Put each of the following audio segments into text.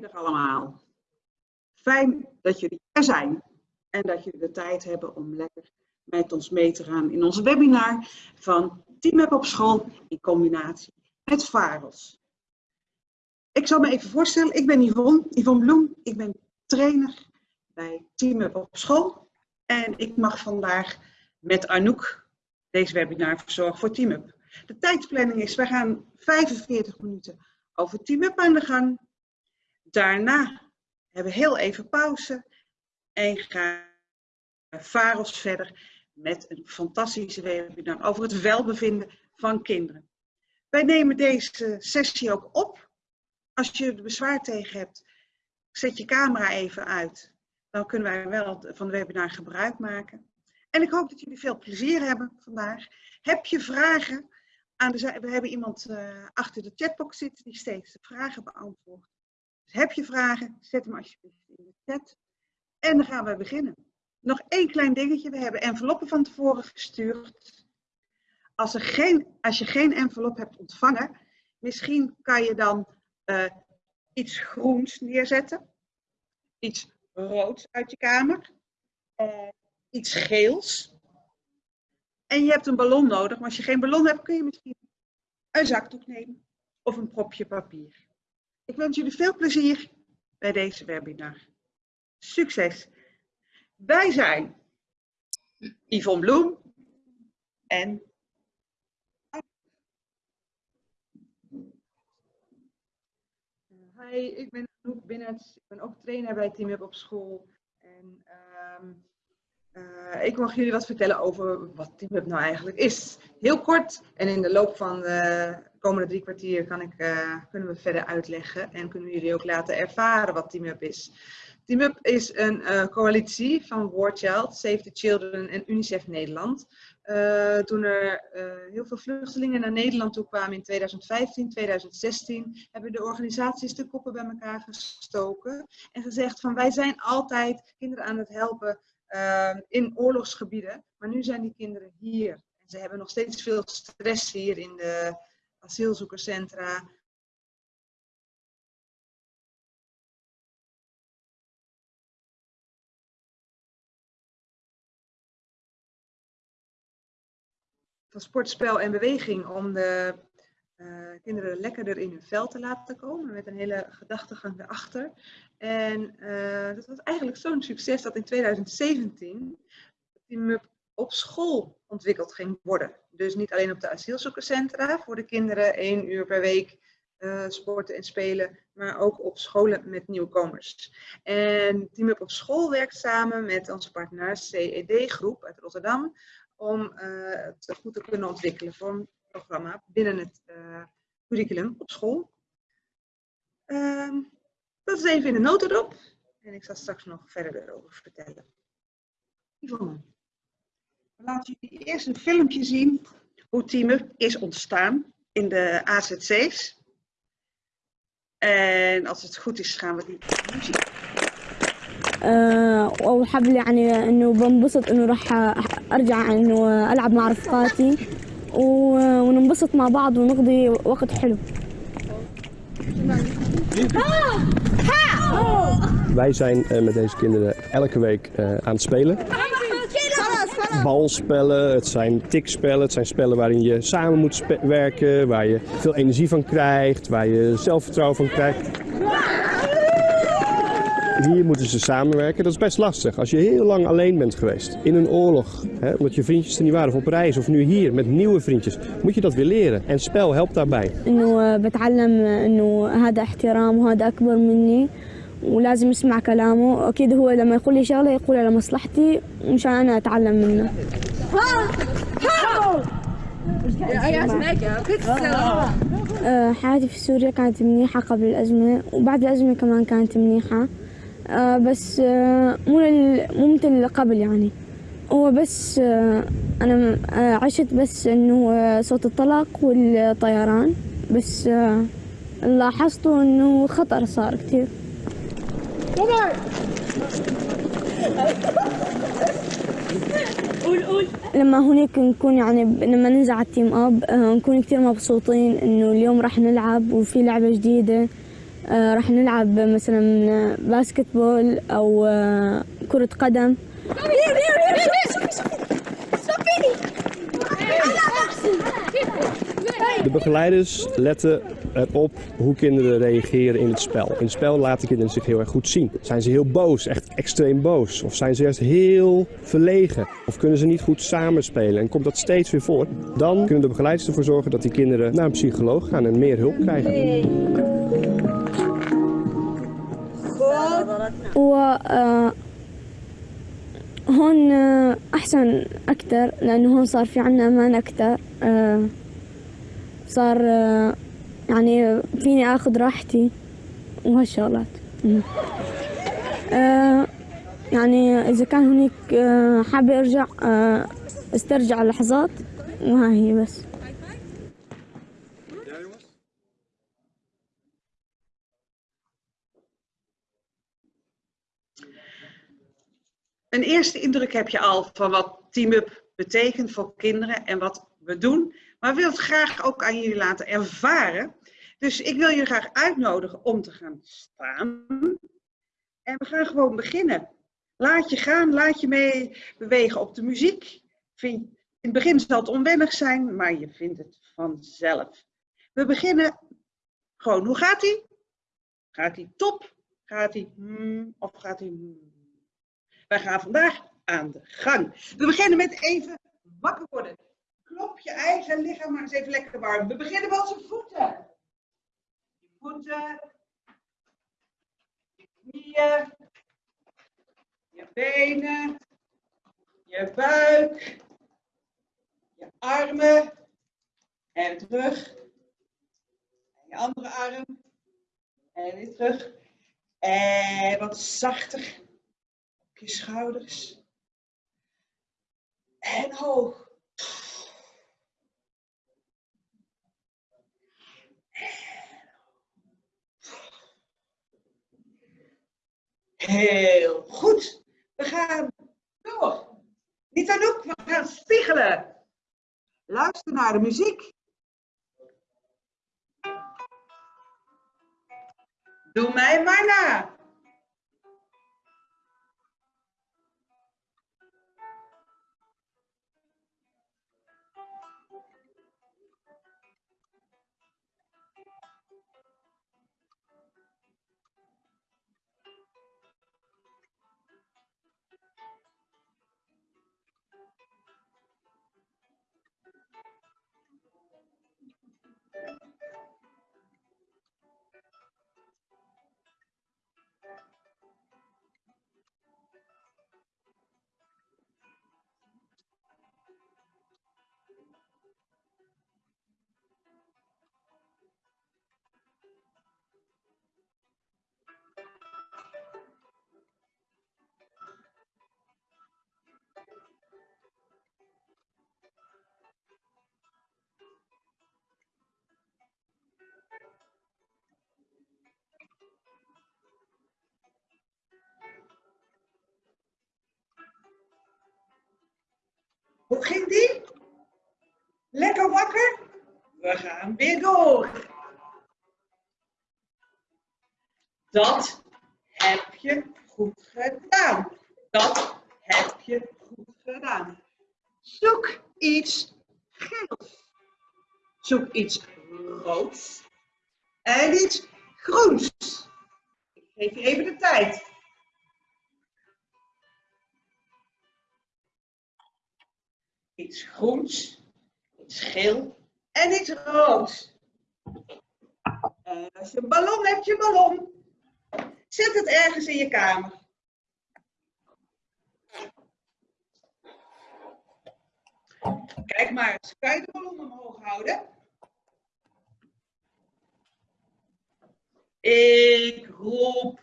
Goedemiddag allemaal. Fijn dat jullie er zijn en dat jullie de tijd hebben om lekker met ons mee te gaan in ons webinar van Team op school in combinatie met VAROS. Ik zal me even voorstellen, ik ben Yvonne, Yvonne Bloem, ik ben trainer bij Team op school en ik mag vandaag met Anouk deze webinar verzorgen voor Team De tijdsplanning is, we gaan 45 minuten over Team aan de gang. Daarna hebben we heel even pauze en gaan VAROS verder met een fantastische webinar over het welbevinden van kinderen. Wij nemen deze sessie ook op. Als je er bezwaar tegen hebt, zet je camera even uit. Dan kunnen wij wel van de webinar gebruik maken. En ik hoop dat jullie veel plezier hebben vandaag. Heb je vragen? Aan we hebben iemand uh, achter de chatbox zitten die steeds de vragen beantwoordt. Heb je vragen, zet hem alsjeblieft in de chat. En dan gaan we beginnen. Nog één klein dingetje. We hebben enveloppen van tevoren gestuurd. Als, er geen, als je geen envelop hebt ontvangen, misschien kan je dan uh, iets groens neerzetten. Iets roods uit je kamer. Uh, iets geels. En je hebt een ballon nodig. Maar als je geen ballon hebt, kun je misschien een zakdoek nemen. Of een propje papier. Ik wens jullie veel plezier bij deze webinar. Succes! Wij zijn Yvonne Bloem en Hi, ik ben Anouk Binnets. Ik ben ook trainer bij Team Up op school. En um, uh, ik mag jullie wat vertellen over wat Team Up nou eigenlijk is. Heel kort en in de loop van de komende drie kwartier kan ik, uh, kunnen we verder uitleggen en kunnen jullie ook laten ervaren wat Team Up is. Team Up is een uh, coalitie van War Child, Save the Children en UNICEF Nederland. Uh, toen er heel veel vluchtelingen naar Nederland toe kwamen in 2015, 2016, hebben de organisaties de koppen bij elkaar gestoken en gezegd van wij zijn altijd kinderen aan het helpen in oorlogsgebieden, maar nu zijn die kinderen hier. En ze hebben nog steeds veel stress hier in de asielzoekerscentra. van sportspel en beweging om de uh, kinderen lekkerder in hun vel te laten komen. Met een hele gedachtegang erachter. En uh, dat was eigenlijk zo'n succes dat in 2017 Team op school ontwikkeld ging worden. Dus niet alleen op de asielzoekerscentra voor de kinderen één uur per week uh, sporten en spelen, maar ook op scholen met nieuwkomers. En Team Up op school werkt samen met onze partner CED Groep uit Rotterdam om uh, het goed te kunnen ontwikkelen voor een programma binnen het uh, curriculum op school. Uh, dat is even in de notendop en ik zal straks nog verder erover vertellen. Yvonne, laat jullie eerst een filmpje zien hoe Team is ontstaan in de AZC's. En als het goed is gaan we die muziek أه وحاب يعني انه بنبسط انه راح ارجع انه العب مع رفقاتي وننبسط مع بعض ونقضي وقت حلو Wij zijn uh, met deze kinderen elke week uh, aan het spelen. Balspellen, het zijn tikspellen, het zijn spellen waarin je samen moet werken, waar je veel energie van krijgt, waar je zelfvertrouwen van krijgt. Hier moeten ze samenwerken. Dat is best lastig. Als je heel lang alleen bent geweest in een oorlog, hè, omdat je vriendjes er niet waren, of op reis, of nu hier met nieuwe vriendjes, moet je dat weer leren. En spel helpt daarbij. إنه بتعلم إنه هذا احترام وهذا أكبر مني ولازم اسمع كلامه. أكيد هو لما يقول لي شغلة يقولها لمصلحتي مشان أنا أتعلم منه. حياتي في سوريا كانت منيحة قبل الأزمة وبعد الأزمة كمان كانت منيحة. بس مو مو مثل اللي قبل يعني. هو بس أنا عشت بس إنه صوت الطلق والطيران. بس لاحظته إنه خطر صار كتير. قول قول لما هونيك نكون يعني لما ننزل على التيم اب نكون كثير مبسوطين انه اليوم راح نلعب وفي لعبه جديده راح نلعب مثلا باسكت بول أو كره قدم شوفي شوفي شوفي شوفي De begeleiders letten erop hoe kinderen reageren in het spel. In het spel laten kinderen zich heel erg goed zien. Zijn ze heel boos, echt extreem boos? Of zijn ze juist heel verlegen? Of kunnen ze niet goed samenspelen? En komt dat steeds weer voor? Dan kunnen de begeleiders ervoor zorgen dat die kinderen naar een psycholoog gaan en meer hulp krijgen. و آه، هون آه، أحسن أكتر لأنه هون صار في عنا أمان أكتر آه، صار يعني فيني أخذ راحتي وهالشغلات. آه، يعني إذا كان هناك آه، حابة أرجع آه، أسترجع لحظات وها هي بس Een eerste indruk heb je al van wat Team Up betekent voor kinderen en wat we doen. Maar we willen het graag ook aan jullie laten ervaren. Dus ik wil jullie graag uitnodigen om te gaan staan. En we gaan gewoon beginnen. Laat je gaan, laat je mee bewegen op de muziek. In het begin zal het onwennig zijn, maar je vindt het vanzelf. We beginnen gewoon. Hoe gaat hij? Gaat hij top? Gaat hij hmm, of gaat hij hmm? Wij gaan vandaag aan de gang. We beginnen met even wakker worden. Klop je eigen lichaam maar eens even lekker warm. We beginnen bij onze voeten. Je voeten. Je knieën. Je benen. Je buik. Je armen. En terug. En je andere arm. En weer terug. En wat zachter je schouders. En hoog. Heel goed. We gaan door. Niet aan ook, we gaan spiegelen. Luister naar de muziek. Doe mij maar na. Hoe ging die? Lekker wakker? We gaan weer door. Dat heb je goed gedaan. Dat heb je goed gedaan. Zoek iets geels. Zoek iets roods. En iets groens. Ik geef je even de tijd. Iets groens, iets geel en iets roods. En als je een ballon hebt, je ballon. Zet het ergens in je kamer. Kijk maar eens, kan je de ballon omhoog houden? Ik roep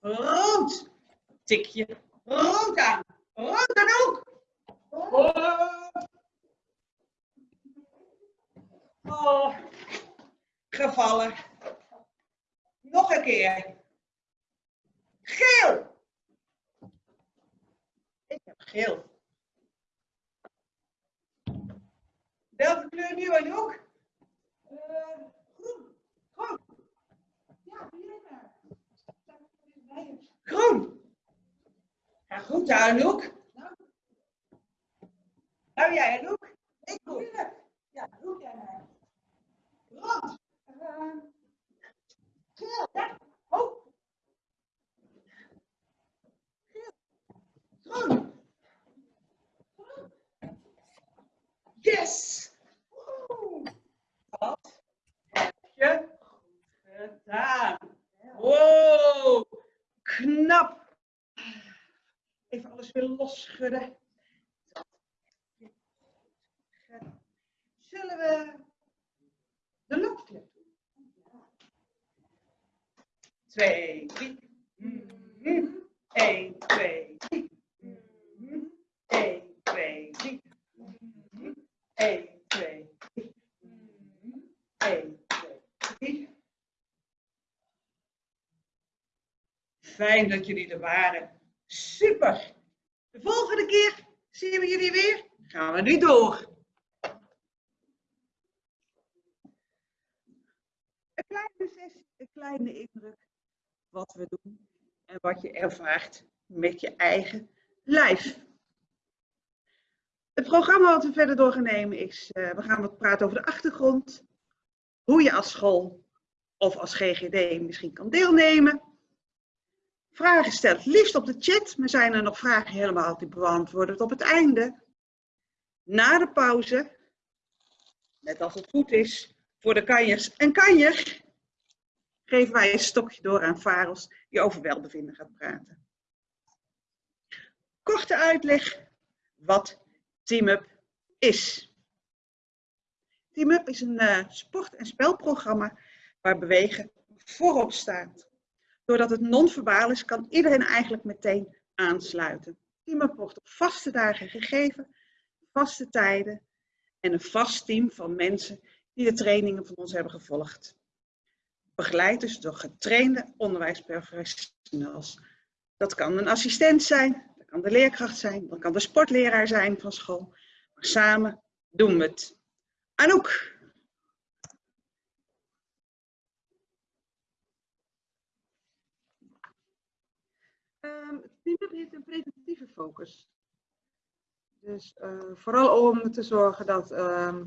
rood. Tik je rood aan. Rood dan ook. Oh. oh. Gevallen. Nog een keer. Geel. Ik heb geel. Welke kleur nu en ook? Eh, groen. Groen. Ja, hier Groen. Ja, goed, Anouk. Nou, jij, Anouk. Ik moeilijk. Ja, doe jij maar. Rond. Uh, geel, ja. Oh. Yes. Wat heb je goed gedaan. Wow. Knap. Even alles weer losschudden. Zullen we de loopklep doen? Twee, drie. Twee, drie. Mhm. Eén, twee, drie. Mhm. Eén, twee, drie. Mhm. Eén, twee, drie. Fijn dat jullie er waren. Super. De volgende keer zien we jullie weer. Gaan we nu door. Kleine sessie, een kleine indruk wat we doen en wat je ervaart met je eigen lijf. Het programma wat we verder door gaan nemen is, uh, we gaan wat praten over de achtergrond, hoe je als school of als GGD misschien kan deelnemen. Vragen stelt liefst op de chat, maar zijn er nog vragen helemaal te beantwoorden op het einde. Na de pauze, net als het goed is, voor de kanjers en kanjer, geven wij een stokje door aan Faros die over welbevinden gaat praten. Korte uitleg wat TeamUp is. TeamUp is een uh, sport- en spelprogramma waar bewegen voorop staat. Doordat het non-verbaal is, kan iedereen eigenlijk meteen aansluiten. TeamUp wordt op vaste dagen gegeven, vaste tijden en een vast team van mensen die de trainingen van ons hebben gevolgd. Begeleid dus door getrainde onderwijsprofessionals. Dat kan een assistent zijn, dat kan de leerkracht zijn, dat kan de sportleraar zijn van school. Maar samen doen we het. Anouk. Um, het team heeft een preventieve focus. Dus uh, vooral om te zorgen dat uh,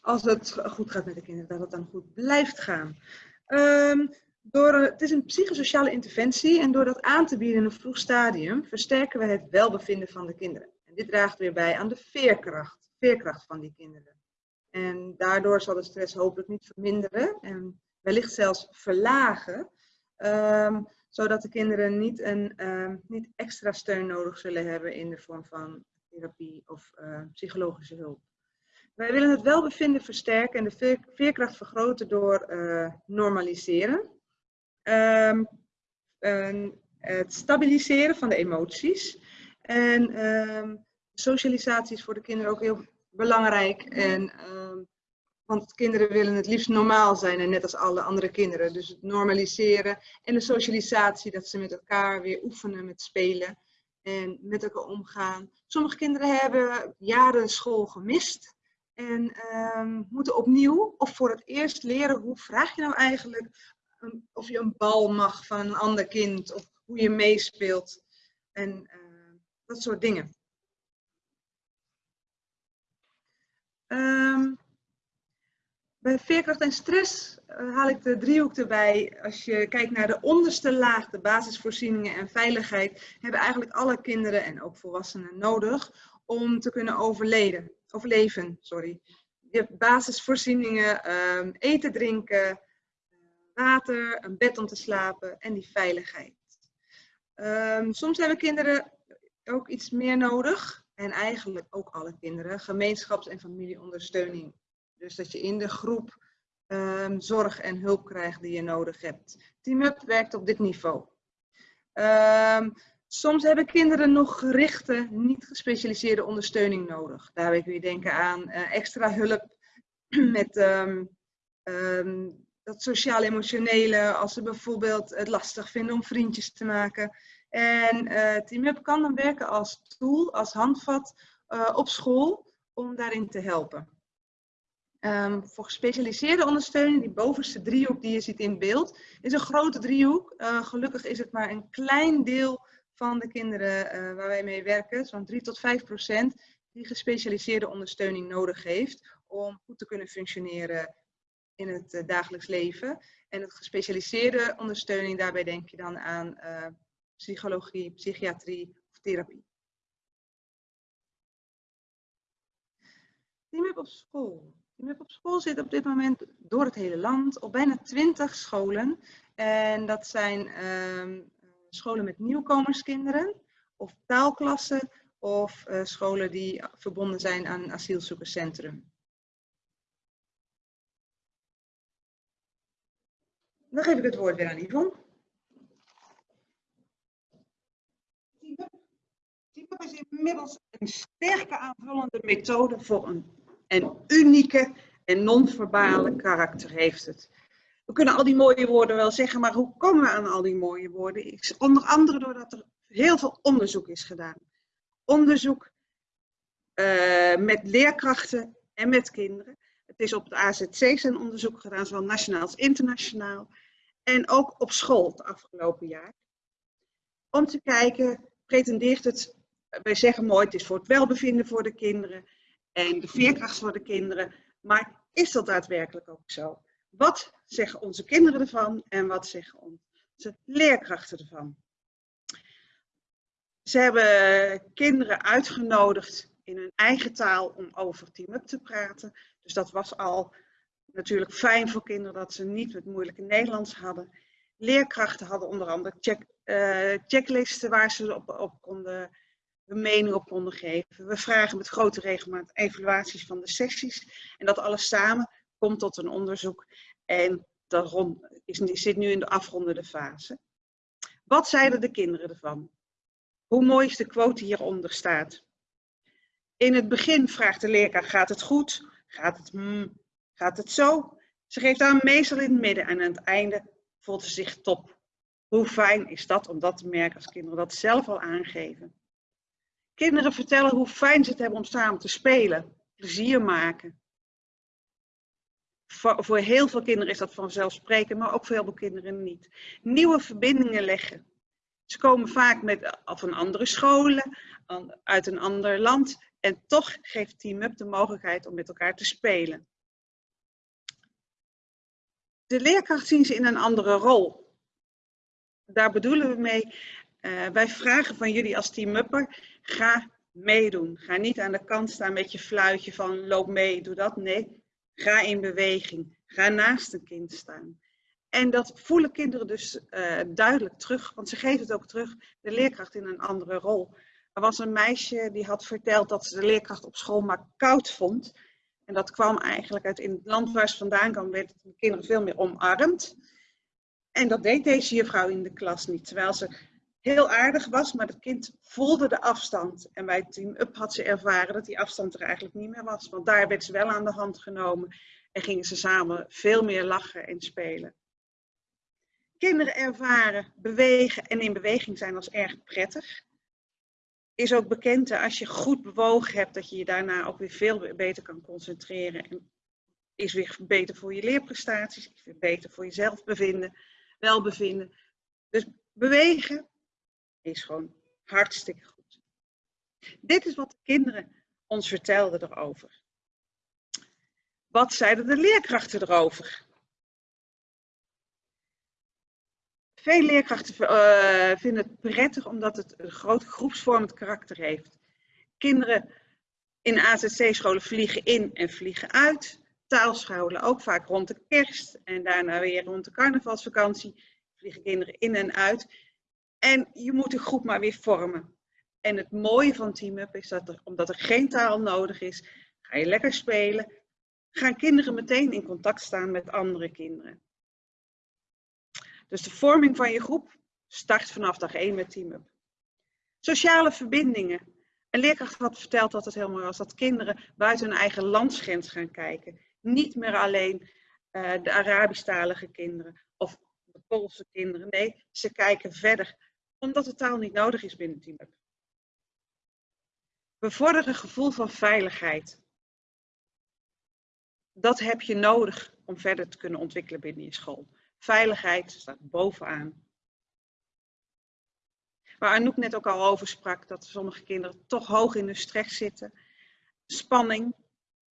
als het goed gaat met de kinderen, dat het dan goed blijft gaan. Um, door, het is een psychosociale interventie en door dat aan te bieden in een vroeg stadium versterken we het welbevinden van de kinderen. En dit draagt weer bij aan de veerkracht, veerkracht van die kinderen. En daardoor zal de stress hopelijk niet verminderen en wellicht zelfs verlagen, um, zodat de kinderen niet, een, um, niet extra steun nodig zullen hebben in de vorm van therapie of uh, psychologische hulp. Wij willen het welbevinden versterken en de veerkracht vergroten door uh, normaliseren. Um, het stabiliseren van de emoties. En um, socialisatie is voor de kinderen ook heel belangrijk. En, um, want kinderen willen het liefst normaal zijn en net als alle andere kinderen. Dus het normaliseren en de socialisatie, dat ze met elkaar weer oefenen met spelen en met elkaar omgaan. Sommige kinderen hebben jaren school gemist en um, moeten opnieuw of voor het eerst leren hoe vraag je nou eigenlijk um, of je een bal mag van een ander kind of hoe je meespeelt en uh, dat soort dingen. Bij veerkracht en stress uh, haal ik de driehoek erbij. Als je kijkt naar de onderste laag, de basisvoorzieningen en veiligheid, hebben eigenlijk alle kinderen en ook volwassenen nodig om te kunnen overleden, overleven. Sorry. Je hebt basisvoorzieningen, um, eten, drinken, water, een bed om te slapen en die veiligheid. Um, soms hebben kinderen ook iets meer nodig. En eigenlijk ook alle kinderen, gemeenschaps- en familieondersteuning. Dus dat je in de groep um, zorg en hulp krijgt die je nodig hebt. TeamUp werkt op dit niveau. Soms hebben kinderen nog gerichte, niet gespecialiseerde ondersteuning nodig. Daarbij kun je denken aan uh, extra hulp met um, dat sociaal-emotionele, als ze bijvoorbeeld het lastig vinden om vriendjes te maken. En uh, TeamUp kan dan werken als tool, als handvat uh, op school om daarin te helpen. Um, voor gespecialiseerde ondersteuning, die bovenste driehoek die je ziet in beeld, is een grote driehoek. Gelukkig is het maar een klein deel van de kinderen eh, waar wij mee werken, zo'n 3 tot 5 procent, die gespecialiseerde ondersteuning nodig heeft om goed te kunnen functioneren in het uh, dagelijks leven. En het gespecialiseerde ondersteuning, daarbij denk je dan aan uh, psychologie, psychiatrie of therapie. Team op school. Team op school zit op dit moment door het hele land op bijna 20 scholen. En dat zijn uh, scholen met nieuwkomerskinderen of taalklassen of uh, scholen die verbonden zijn aan een asielzoekerscentrum. Dan geef ik het woord weer aan Yvonne. TeamUp is inmiddels een sterke aanvullende methode voor een, een unieke en non-verbale karakter heeft het. We kunnen al die mooie woorden wel zeggen, maar hoe komen we aan al die mooie woorden? Onder andere doordat er heel veel onderzoek is gedaan. Onderzoek uh, met leerkrachten en met kinderen. Het is op het AZC zijn onderzoek gedaan, zowel nationaal als internationaal. En ook op school het afgelopen jaar. Om te kijken, pretendeert het, wij zeggen mooi, het is voor het welbevinden voor de kinderen en de veerkracht voor de kinderen. Maar is dat daadwerkelijk ook zo? Wat zeggen onze kinderen ervan en wat zeggen onze leerkrachten ervan? Ze hebben kinderen uitgenodigd in hun eigen taal om over Team Up te praten. Dus dat was al natuurlijk fijn voor kinderen dat ze niet het moeilijke Nederlands hadden. Leerkrachten hadden onder andere check, uh, checklisten waar ze op, op konden, hun mening op konden geven. We vragen met grote regelmaat evaluaties van de sessies. En dat alles samen komt tot een onderzoek. En dat zit nu in de afrondende fase. Wat zeiden de kinderen ervan? Hoe mooi is de quote hieronder staat? In het begin vraagt de leerkracht, gaat het goed? Gaat het, gaat het zo? Ze geeft aan meestal in het midden en aan het einde voelt ze zich top. Hoe fijn is dat om dat te merken als kinderen dat zelf al aangeven? Kinderen vertellen hoe fijn ze het hebben om samen te spelen, plezier maken. Voor, voor heel veel kinderen is dat vanzelfsprekend, maar ook voor heel veel kinderen niet. Nieuwe verbindingen leggen. Ze komen vaak met, van andere scholen, uit een ander land. En toch geeft Team Up de mogelijkheid om met elkaar te spelen. De leerkracht zien ze in een andere rol. Daar bedoelen we mee, uh, wij vragen van jullie als Team Upper, ga meedoen. Ga niet aan de kant staan met je fluitje van loop mee, doe dat. Nee, ga in beweging. Ga naast een kind staan. En dat voelen kinderen dus uh, duidelijk terug, want ze geven het ook terug, de leerkracht in een andere rol. Er was een meisje die had verteld dat ze de leerkracht op school maar koud vond. En dat kwam eigenlijk uit in het land waar ze vandaan kwam, werden de kinderen veel meer omarmd. En dat deed deze juffrouw in de klas niet, terwijl ze heel aardig was, maar het kind voelde de afstand. En bij Team Up had ze ervaren dat die afstand er eigenlijk niet meer was. Want daar werd ze wel aan de hand genomen en gingen ze samen veel meer lachen en spelen. Kinderen ervaren bewegen en in beweging zijn als erg prettig. Is ook bekend dat als je goed bewogen hebt, dat je je daarna ook weer veel beter kan concentreren. En is weer beter voor je leerprestaties, is weer beter voor je zelfbevinden, welbevinden. Dus bewegen is gewoon hartstikke goed. Dit is wat de kinderen ons vertelden erover. Wat zeiden de leerkrachten erover? Veel leerkrachten uh, vinden het prettig omdat het een groot groepsvormend karakter heeft. Kinderen in AZC-scholen vliegen in en vliegen uit. Taalscholen ook vaak rond de kerst en daarna weer rond de carnavalsvakantie vliegen kinderen in en uit. En je moet de groep maar weer vormen. En het mooie van Team Up is dat er, omdat er geen taal nodig is, ga je lekker spelen. Gaan kinderen meteen in contact staan met andere kinderen. Dus de vorming van je groep start vanaf dag 1 met Team Up. Sociale verbindingen. Een leerkracht had verteld dat het heel mooi was dat kinderen buiten hun eigen landsgrens gaan kijken. Niet meer alleen uh, de Arabisch-talige kinderen of de Poolse kinderen. Nee, ze kijken verder, omdat de taal niet nodig is binnen Team Up. Bevorderen een gevoel van veiligheid. Dat heb je nodig om verder te kunnen ontwikkelen binnen je school. Veiligheid staat bovenaan. waar Anouk net ook al over sprak, dat sommige kinderen toch hoog in de stress zitten. Spanning.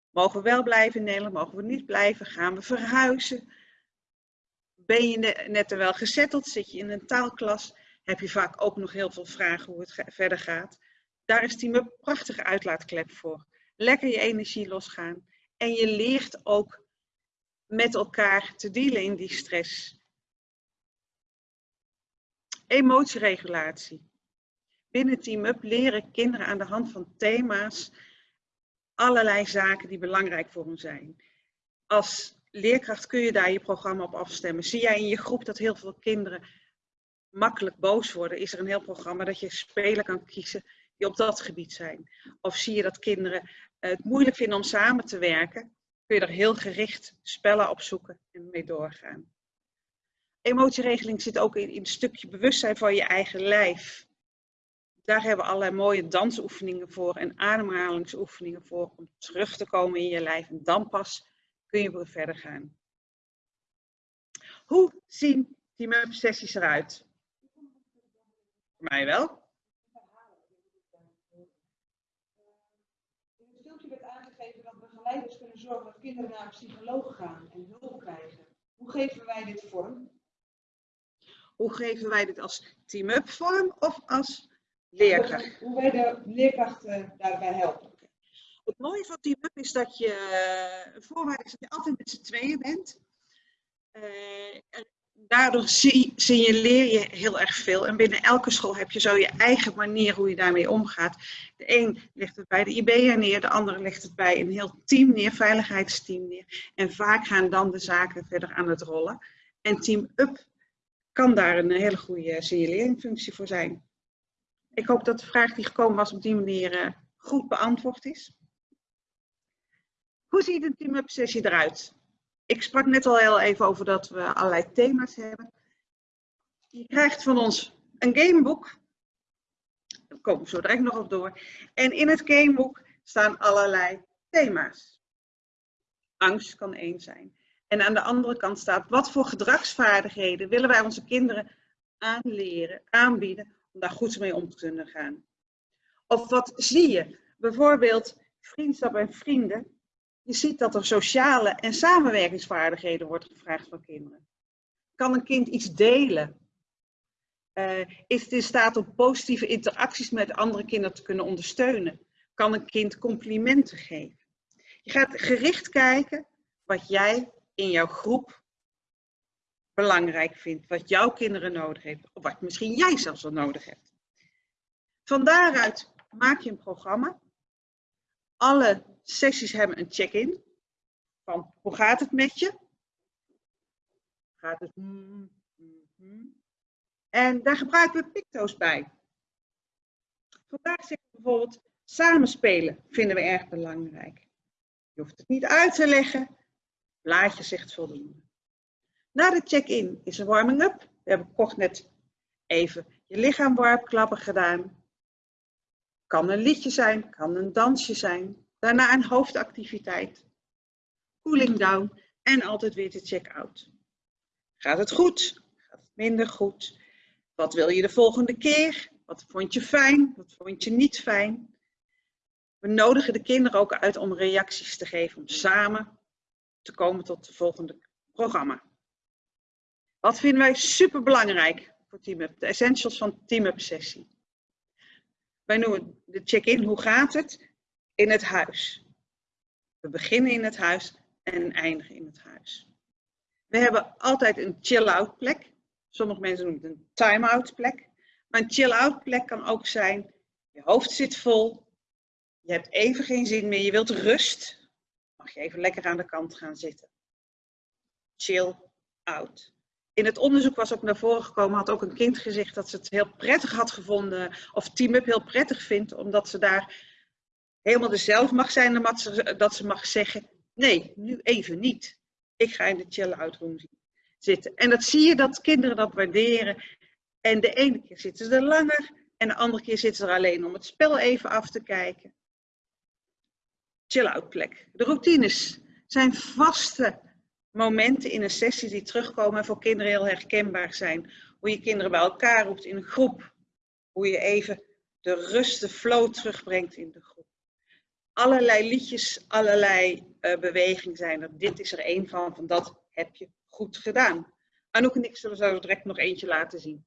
Mogen we wel blijven in Nederland? Mogen we niet blijven? Gaan we verhuizen? Ben je net er wel gezetteld? Zit je in een taalklas? Heb je vaak ook nog heel veel vragen hoe het verder gaat? Daar is die een prachtige uitlaatklep voor. Lekker je energie losgaan. En je leert ook met elkaar te dealen in die stress. Emotieregulatie. Binnen Team Up leren kinderen aan de hand van thema's allerlei zaken die belangrijk voor hen zijn. Als leerkracht kun je daar je programma op afstemmen. Zie jij in je groep dat heel veel kinderen makkelijk boos worden, is er een heel programma dat je spelen kan kiezen die op dat gebied zijn. Of zie je dat kinderen het moeilijk vinden om samen te werken, kun je er heel gericht spellen op zoeken en mee doorgaan. Emotieregeling zit ook in, in een stukje bewustzijn van je eigen lijf. Daar hebben we allerlei mooie dansoefeningen voor en ademhalingsoefeningen voor om terug te komen in je lijf. En dan pas kun je weer verder gaan. Hoe zien team-up sessies eruit? Voor mij wel. In het filmpje werd aangegeven dat begeleiders kunnen zorgen dat kinderen naar een psycholoog gaan en hulp krijgen. Hoe geven wij dit vorm? Hoe geven wij dit als team-up vorm of als leerkracht? Hoe wij de leerkrachten daarbij helpen. Het mooie van team-up is dat je, een eh, voorwaarde is dat je altijd met z'n tweeën bent. Uh, daardoor signaleer je heel erg veel. En binnen elke school heb je zo je eigen manier hoe je daarmee omgaat. De een legt het bij de IB'er neer, de andere legt het bij een heel team neer, veiligheidsteam neer. En vaak gaan dan de zaken verder aan het rollen. En Team Up kan daar een hele goede signaleringfunctie voor zijn. Ik hoop dat de vraag die gekomen was op die manier eh, goed beantwoord is. Hoe ziet een Team Up sessie eruit? Ik sprak net al heel even over dat we allerlei thema's hebben. Je krijgt van ons een gameboek. Daar komen we zo direct nog op door. En in het gameboek staan allerlei thema's. Angst kan één zijn. En aan de andere kant staat, wat voor gedragsvaardigheden willen wij onze kinderen aanleren, aanbieden, om daar goed mee om te kunnen gaan. Of wat zie je? Bijvoorbeeld vriendschap en vrienden je ziet dat er sociale en samenwerkingsvaardigheden wordt gevraagd van kinderen. Kan een kind iets delen? Uh, is het in staat om positieve interacties met andere kinderen te kunnen ondersteunen? Kan een kind complimenten geven? Je gaat gericht kijken wat jij in jouw groep belangrijk vindt, wat jouw kinderen nodig hebben, of wat misschien jij zelfs wel nodig hebt. Van daaruit maak je een programma. Alle sessies hebben een check-in. Van hoe gaat het met je? Gaat het? Mm, mm, mm. En daar gebruiken we picto's bij. Vandaag zeggen we bijvoorbeeld samenspelen vinden we erg belangrijk. Je hoeft het niet uit te leggen. Blaadje zegt voldoende. Na de check-in is een warming-up. We hebben kort net even je lichaam warm klappen gedaan. Kan een liedje zijn, kan een dansje zijn. Daarna een hoofdactiviteit. Cooling down en altijd weer de check-out. Gaat het goed? Gaat het minder goed? Wat wil je de volgende keer? Wat vond je fijn? Wat vond je niet fijn? We nodigen de kinderen ook uit om reacties te geven, om samen te komen tot het volgende programma. Wat vinden wij super belangrijk voor TeamUp? De essentials van TeamUp sessie. Wij noemen de check-in, hoe gaat het? In het huis. We beginnen in het huis en eindigen in het huis. We hebben altijd een chill-out plek. Sommige mensen noemen het een time-out plek. Maar een chill-out plek kan ook zijn, je hoofd zit vol, je hebt even geen zin meer, je wilt rust. Mag je even lekker aan de kant gaan zitten. Chill out. In het onderzoek was ook naar voren gekomen, had ook een kind gezegd dat ze het heel prettig had gevonden, of Team Up heel prettig vindt, omdat ze daar helemaal dezelfde mag zijn dan dat ze, mag zeggen, nee, nu even niet. Ik ga in de chill-out room zitten. En dat zie je dat kinderen dat waarderen. En de ene keer zitten ze er langer en de andere keer zitten ze er alleen om het spel even af te kijken. Chill-out plek. De routines zijn vaste momenten in een sessie die terugkomen en voor kinderen heel herkenbaar zijn. Hoe je kinderen bij elkaar roept in een groep. Hoe je even de rust, de flow terugbrengt in de. Allerlei liedjes, allerlei uh, bewegingen zijn er. Dit is er één van, van dat heb je goed gedaan. Anouk en ik zullen zo direct nog eentje laten zien.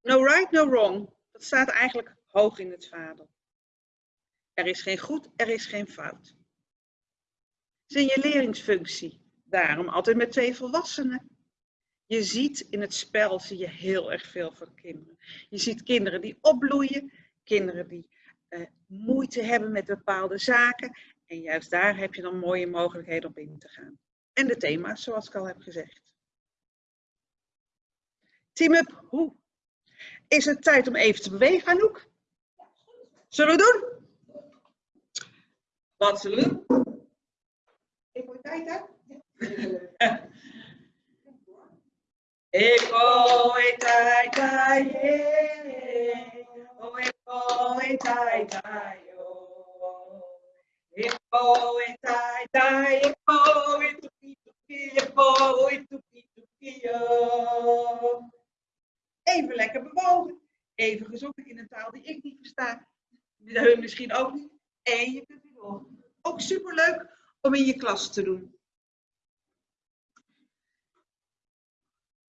No right, no wrong. Dat staat eigenlijk hoog in het vader. Er is geen goed, er is geen fout. Signaleringsfunctie. Daarom altijd met twee volwassenen. Je ziet in het spel zie je heel erg veel van kinderen. Je ziet kinderen die opbloeien, kinderen die moeite hebben met bepaalde zaken. En juist daar heb je dan mooie mogelijkheden om in te gaan. En de thema's, zoals ik al heb gezegd. Team up, hoe? Is het tijd om even te bewegen, Anouk? Zullen we doen? Wat zullen we doen? Ik moet tijd, hè? Ik gooi tai Even lekker bewogen, even gezongen in een taal die ik niet versta, hun misschien ook niet. En je kunt weer door. Ook superleuk om in je klas te doen.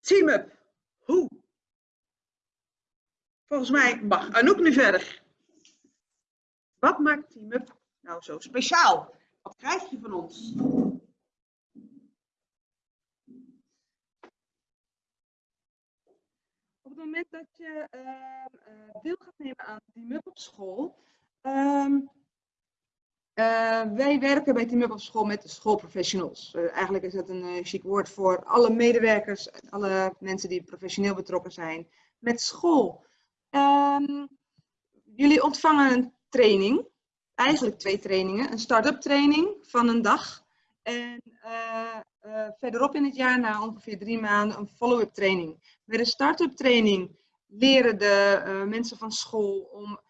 Team up. Hoe? Volgens mij mag Anouk nu verder. Wat maakt Team up nou zo speciaal? Wat krijg je van ons? Op het moment dat je uh, deel gaat nemen aan Team Up op school, um, uh, wij werken bij Team Up op school met schoolprofessionals. Uh, eigenlijk is dat een uh, chic woord voor alle medewerkers, alle mensen die professioneel betrokken zijn met school. Um, jullie ontvangen een training, eigenlijk twee trainingen. Een start-up training van een dag en verderop in het jaar, na ongeveer drie maanden, een follow-up training. Bij de start-up training leren de mensen van school om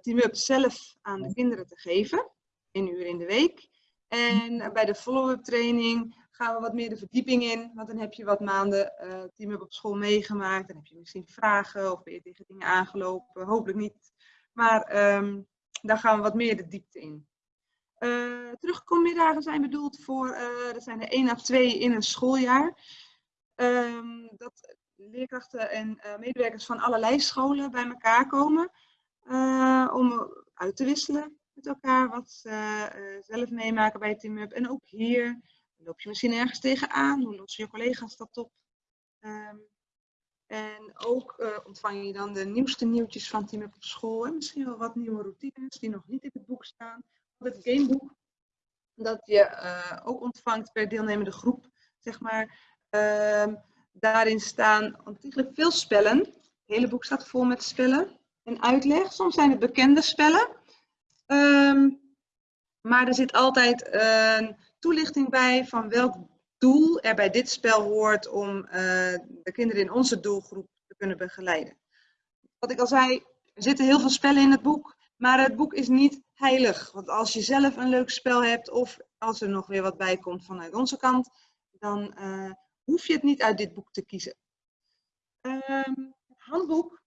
Team Up zelf aan de kinderen te geven één uur in de week. En bij de follow-up training gaan we wat meer de verdieping in. Want dan heb je wat maanden uh, team op school meegemaakt. Dan heb je misschien vragen of ben je tegen dingen aangelopen. Hopelijk niet. Maar um, daar gaan we wat meer de diepte in. Uh, terugkommiddagen zijn bedoeld voor, uh, zijn er één à twee in een schooljaar. Um, dat leerkrachten en medewerkers van allerlei scholen bij elkaar komen. om uit te wisselen met elkaar wat ze zelf meemaken bij Team Up. En ook hier loop je misschien ergens tegenaan. Hoe lossen je collega's dat op? Um, en ook uh, ontvang je dan de nieuwste nieuwtjes van Team Up op school. En misschien wel wat nieuwe routines die nog niet in het boek staan. Het gameboek dat je uh, ook ontvangt per deelnemende groep, zeg maar. Uh, daarin staan ontiegelijk veel spellen. Het hele boek staat vol met spellen en uitleg. Soms zijn het bekende spellen. Um, maar er zit altijd een toelichting bij van welk doel er bij dit spel hoort om uh, de kinderen in onze doelgroep te kunnen begeleiden. Wat ik al zei, er zitten heel veel spellen in het boek, maar het boek is niet heilig. Want als je zelf een leuk spel hebt of als er nog weer wat bij komt vanuit onze kant, dan uh, hoef je het niet uit dit boek te kiezen. Um, het handboek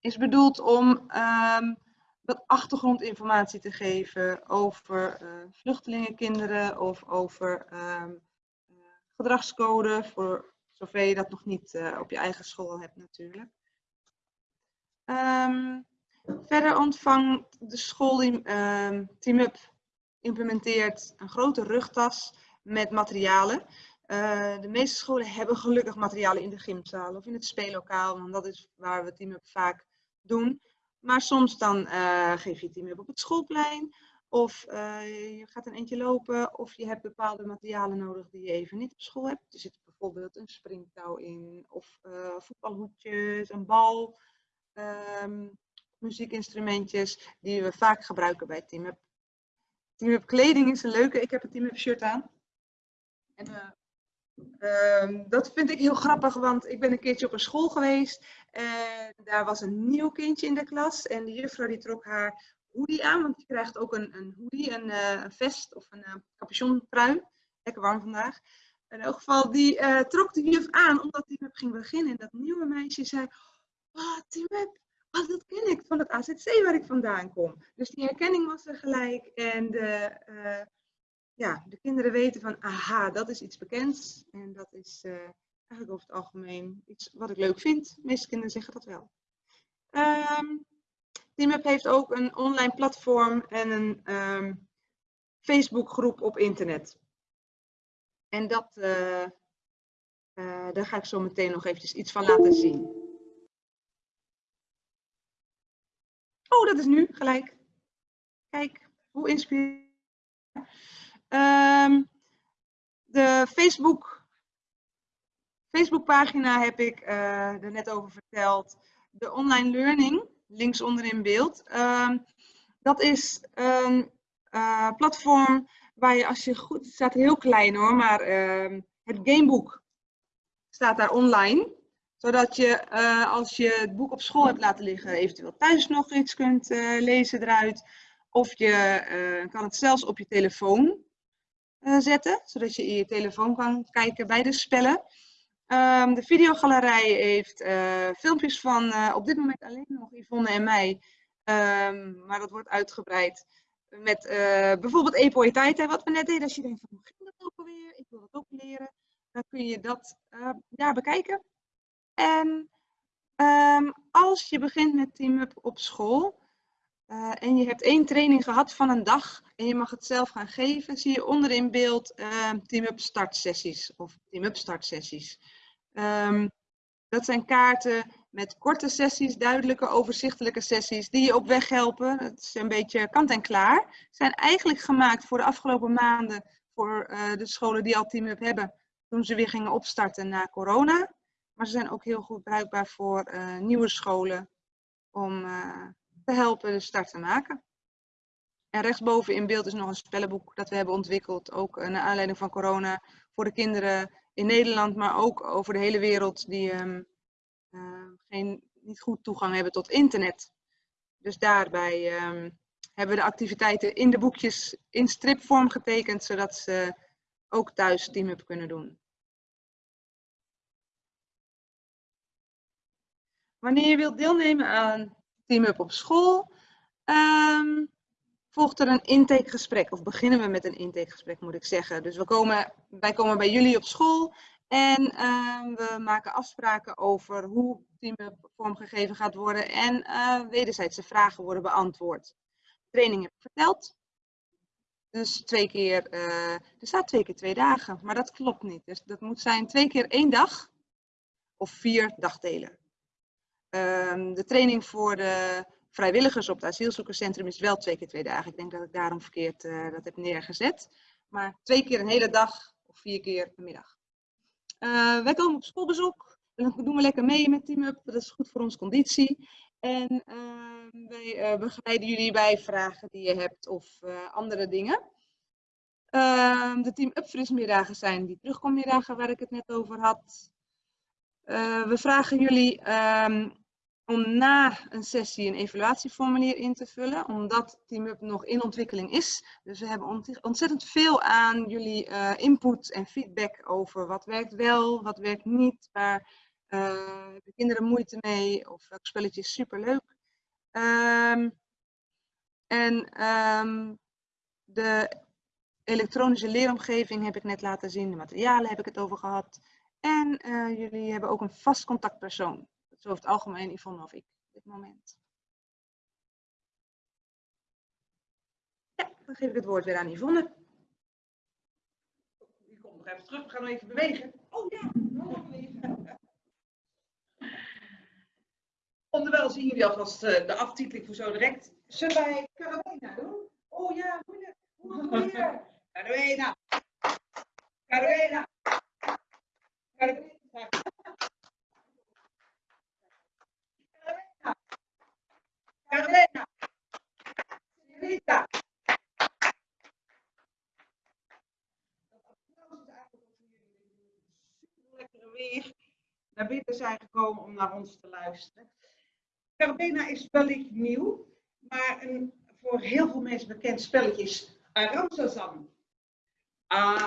is bedoeld om um, wat achtergrondinformatie te geven over uh, vluchtelingenkinderen of over um, uh, gedragscode, voor zover je dat nog niet uh, op je eigen school hebt natuurlijk. Um, verder ontvangt de school um, TeamUp implementeert een grote rugtas met materialen. de meeste scholen hebben gelukkig materialen in de gymzaal of in het speellokaal, want dat is waar we TeamUp vaak doen. Maar soms dan uh, geef je team op het schoolplein. Of uh, je gaat een eentje lopen. Of je hebt bepaalde materialen nodig die je even niet op school hebt. Er zit bijvoorbeeld een springtouw in. Of uh, voetbalhoedjes, een bal. Um, muziekinstrumentjes die we vaak gebruiken bij Team Up. Team Up kleding is een leuke. Ik heb een Team Up shirt aan. En Um, dat vind ik heel grappig, want ik ben een keertje op een school geweest en daar was een nieuw kindje in de klas en de juffrouw die trok haar hoodie aan, want je krijgt ook een, een hoodie, een, een vest of een uh, capuchontrui. Lekker warm vandaag. In elk geval, die uh, trok de juf aan omdat hij ging beginnen. En dat nieuwe meisje zei, Team Up, ah, dat ken ik van het AZC waar ik vandaan kom. Dus die herkenning was er gelijk en de, eh, ja, de kinderen weten van, aha, dat is iets bekends. En dat is eh, eigenlijk over het algemeen iets wat ik leuk vind. De meeste kinderen zeggen dat wel. Um, TeamUp heeft ook een online platform en een um, Facebookgroep op internet. En dat, uh, uh, daar ga ik zo meteen nog eventjes iets van laten zien. Oh, dat is nu gelijk. Kijk, hoe inspirerend. Um, de Facebook, Facebookpagina heb ik uh, er net over verteld. De online learning, links onder in beeld. Um, dat is een uh, platform waar je als je goed, het staat heel klein hoor, maar uh, het gameboek staat daar online. Zodat je uh, als je het boek op school hebt laten liggen, eventueel thuis nog iets kunt lezen eruit. Of je kan het zelfs op je telefoon zetten, zodat je in je telefoon kan kijken bij de spellen. Um, de videogalerij heeft filmpjes van op dit moment alleen nog Yvonne en mij. Um, maar dat wordt uitgebreid met uh, bijvoorbeeld e-poëteit, wat we net deden. Als je denkt van, dat ook alweer? Ik wil dat ook leren. Dan kun je dat daar bekijken. En um, als je begint met TeamUp op school uh, en je hebt één training gehad van een dag en je mag het zelf gaan geven, zie je onder in beeld TeamUp startsessies of TeamUp startsessies. Um, dat zijn kaarten met korte sessies, duidelijke, overzichtelijke sessies die je op weg helpen. Het is een beetje kant en klaar. Zijn eigenlijk gemaakt voor de afgelopen maanden voor uh, de scholen die al TeamUp hebben, toen ze weer gingen opstarten na corona. Maar ze zijn ook heel goed bruikbaar voor uh, nieuwe scholen om uh, te helpen de start te maken. En rechtsboven in beeld is nog een spellenboek dat we hebben ontwikkeld, ook naar aanleiding van corona, voor de kinderen in Nederland, maar ook over de hele wereld die um, uh, geen, niet goed toegang hebben tot internet. Dus daarbij um, hebben we de activiteiten in de boekjes in stripvorm getekend, zodat ze ook thuis team-up kunnen doen. Wanneer je wilt deelnemen aan team-up op school, um, volgt er een intakegesprek. Of beginnen we met een intakegesprek, moet ik zeggen. Dus we komen, wij komen bij jullie op school en uh, we maken afspraken over hoe team vormgegeven gaat worden en uh, wederzijdse vragen worden beantwoord. Training heb ik verteld. Dus twee keer, uh, er staat twee keer twee dagen, maar dat klopt niet. Dus dat moet zijn twee keer één dag of vier dagdelen. Um, de training voor de vrijwilligers op het asielzoekerscentrum is wel twee keer twee dagen. Ik denk dat ik daarom verkeerd uh, dat heb neergezet. Maar twee keer een hele dag of vier keer een middag. Uh, wij komen op schoolbezoek. Dan doen we lekker mee met TeamUp. Dat is goed voor onze conditie. En uh, wij uh, begeleiden jullie bij vragen die je hebt of andere dingen. Ehm, de TeamUp frismiddagen zijn die terugkommiddagen waar ik het net over had. We vragen jullie ehm, om na een sessie een evaluatieformulier in te vullen, omdat TeamUp nog in ontwikkeling is. Dus we hebben ontzettend veel aan jullie uh, input en feedback over wat werkt wel, wat werkt niet, waar uh, de kinderen moeite mee of welk spelletje is superleuk. Um, en um, de elektronische leeromgeving heb ik net laten zien, de materialen heb ik het over gehad. En uh, jullie hebben ook een vast contactpersoon zo over het algemeen Yvonne of ik op dit moment. Ja, dan geef ik het woord weer aan Yvonne. Die komt nog even terug, we gaan nog even bewegen. Oh ja, nog bewegen. Onderwijl zien jullie alvast uh, de aftiteling voor zo direct. Zullen Carolina doen? Oh ja, moeilijk. Carolina. Carolina. Carolina. Carolina. Rita. lekkere weer naar binnen zijn gekomen om naar ons te luisteren. Is wellicht nieuw, maar een voor heel veel mensen bekend spelletje is Aramsazam. Aramsazam,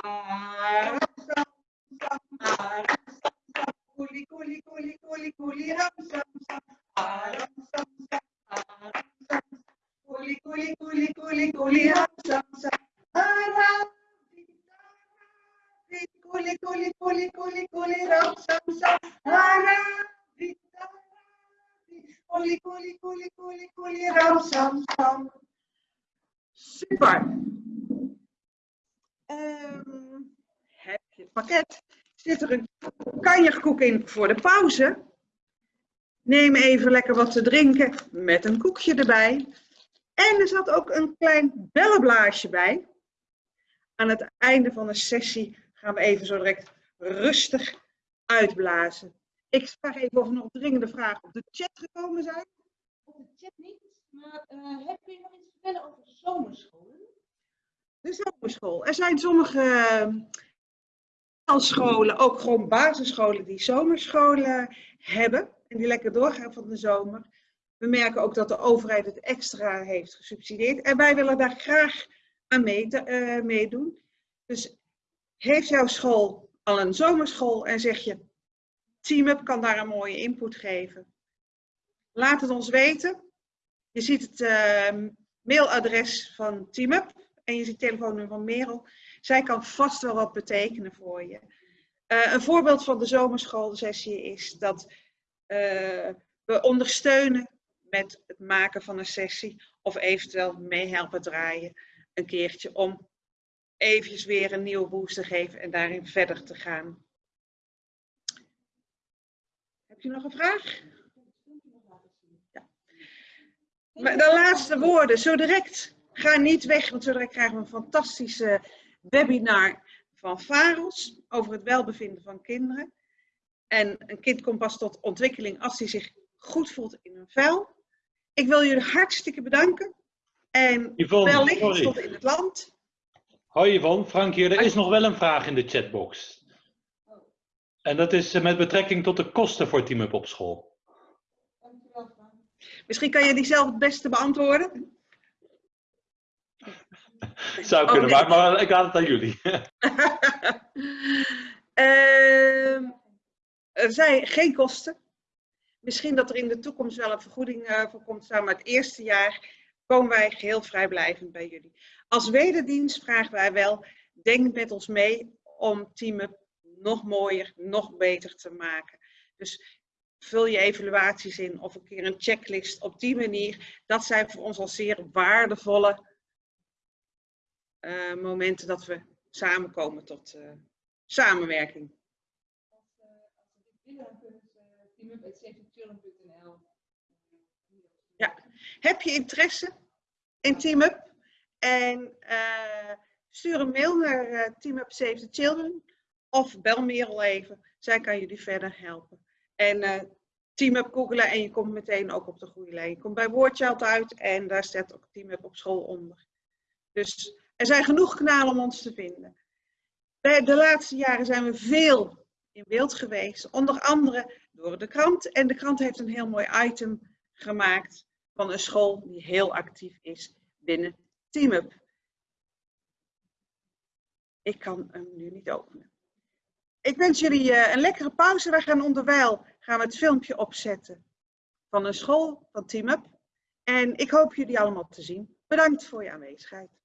voor de pauze? Neem even lekker wat te drinken met een koekje erbij. En er zat ook een klein bellenblaasje bij. Aan het einde van de sessie gaan we even zo direct rustig uitblazen. Ik vraag even of er nog dringende vragen op de chat gekomen zijn. Op de chat niet, maar uh, heb je nog iets te vertellen over zomerscholen? De zomerschool. Er zijn sommige uh, scholen, ook gewoon basisscholen, die zomerscholen hebben. En die lekker doorgaan van de zomer. We merken ook dat de overheid het extra heeft gesubsidieerd. En wij willen daar graag aan uh, meedoen. Dus heeft jouw school al een zomerschool en zeg je, TeamUp kan daar een mooie input geven. Laat het ons weten. Je ziet het uh, mailadres van TeamUp en je ziet het telefoonnummer van Merel. Zij kan vast wel wat betekenen voor je. Uh, een voorbeeld van de zomerschoolsessie is dat uh, we ondersteunen met het maken van een sessie of eventueel meehelpen draaien een keertje om eventjes weer een nieuwe boost te geven en daarin verder te gaan. Heb je nog een vraag? Ja. Maar de laatste woorden, zo direct. Ga niet weg, want zo direct krijgen we een fantastische webinar van Faros over het welbevinden van kinderen. En een kind komt pas tot ontwikkeling als hij zich goed voelt in een vel. Ik wil jullie hartstikke bedanken. En Yvonne, wellicht sorry. tot in het land. Hoi Yvonne, Frank hier. Er is nog wel een vraag in de chatbox. En dat is eh, met betrekking tot de kosten voor Team Up op school. Misschien kan je die zelf het beste beantwoorden. Zou kunnen, Oh, nee. maar, maar ik laat het aan jullie. Ehm, er zijn geen kosten. Misschien dat er in de toekomst wel een vergoeding eh, voor komt maar het eerste jaar komen wij geheel vrijblijvend bij jullie. Als wederdienst vragen wij wel, denk met ons mee om teamen nog mooier, nog beter te maken. Dus vul je evaluaties in of een keer een checklist op die manier. Dat zijn voor ons al zeer waardevolle momenten dat we samenkomen tot eh, samenwerking. Als, ze dit willen, dan kunnen ze teamup.safetychildren.nl Ja. Heb je interesse in TeamUp? En stuur een mail naar uh, TeamUp Save the Children of bel Merel even. Zij kan jullie verder helpen. En uh, TeamUp googelen en je komt meteen ook op de goede lijn. Je komt bij Wordchild uit en daar staat ook TeamUp op school onder. Dus er zijn genoeg kanalen om ons te vinden. De laatste jaren zijn we veel in beeld geweest. Onder andere door de krant. En de krant heeft een heel mooi item gemaakt van een school die heel actief is binnen TeamUp. Ik kan hem nu niet openen. Ik wens jullie uh, een lekkere pauze. Wij gaan onderwijl gaan we het filmpje opzetten van een school van TeamUp. En ik hoop jullie allemaal te zien. Bedankt voor je aanwezigheid.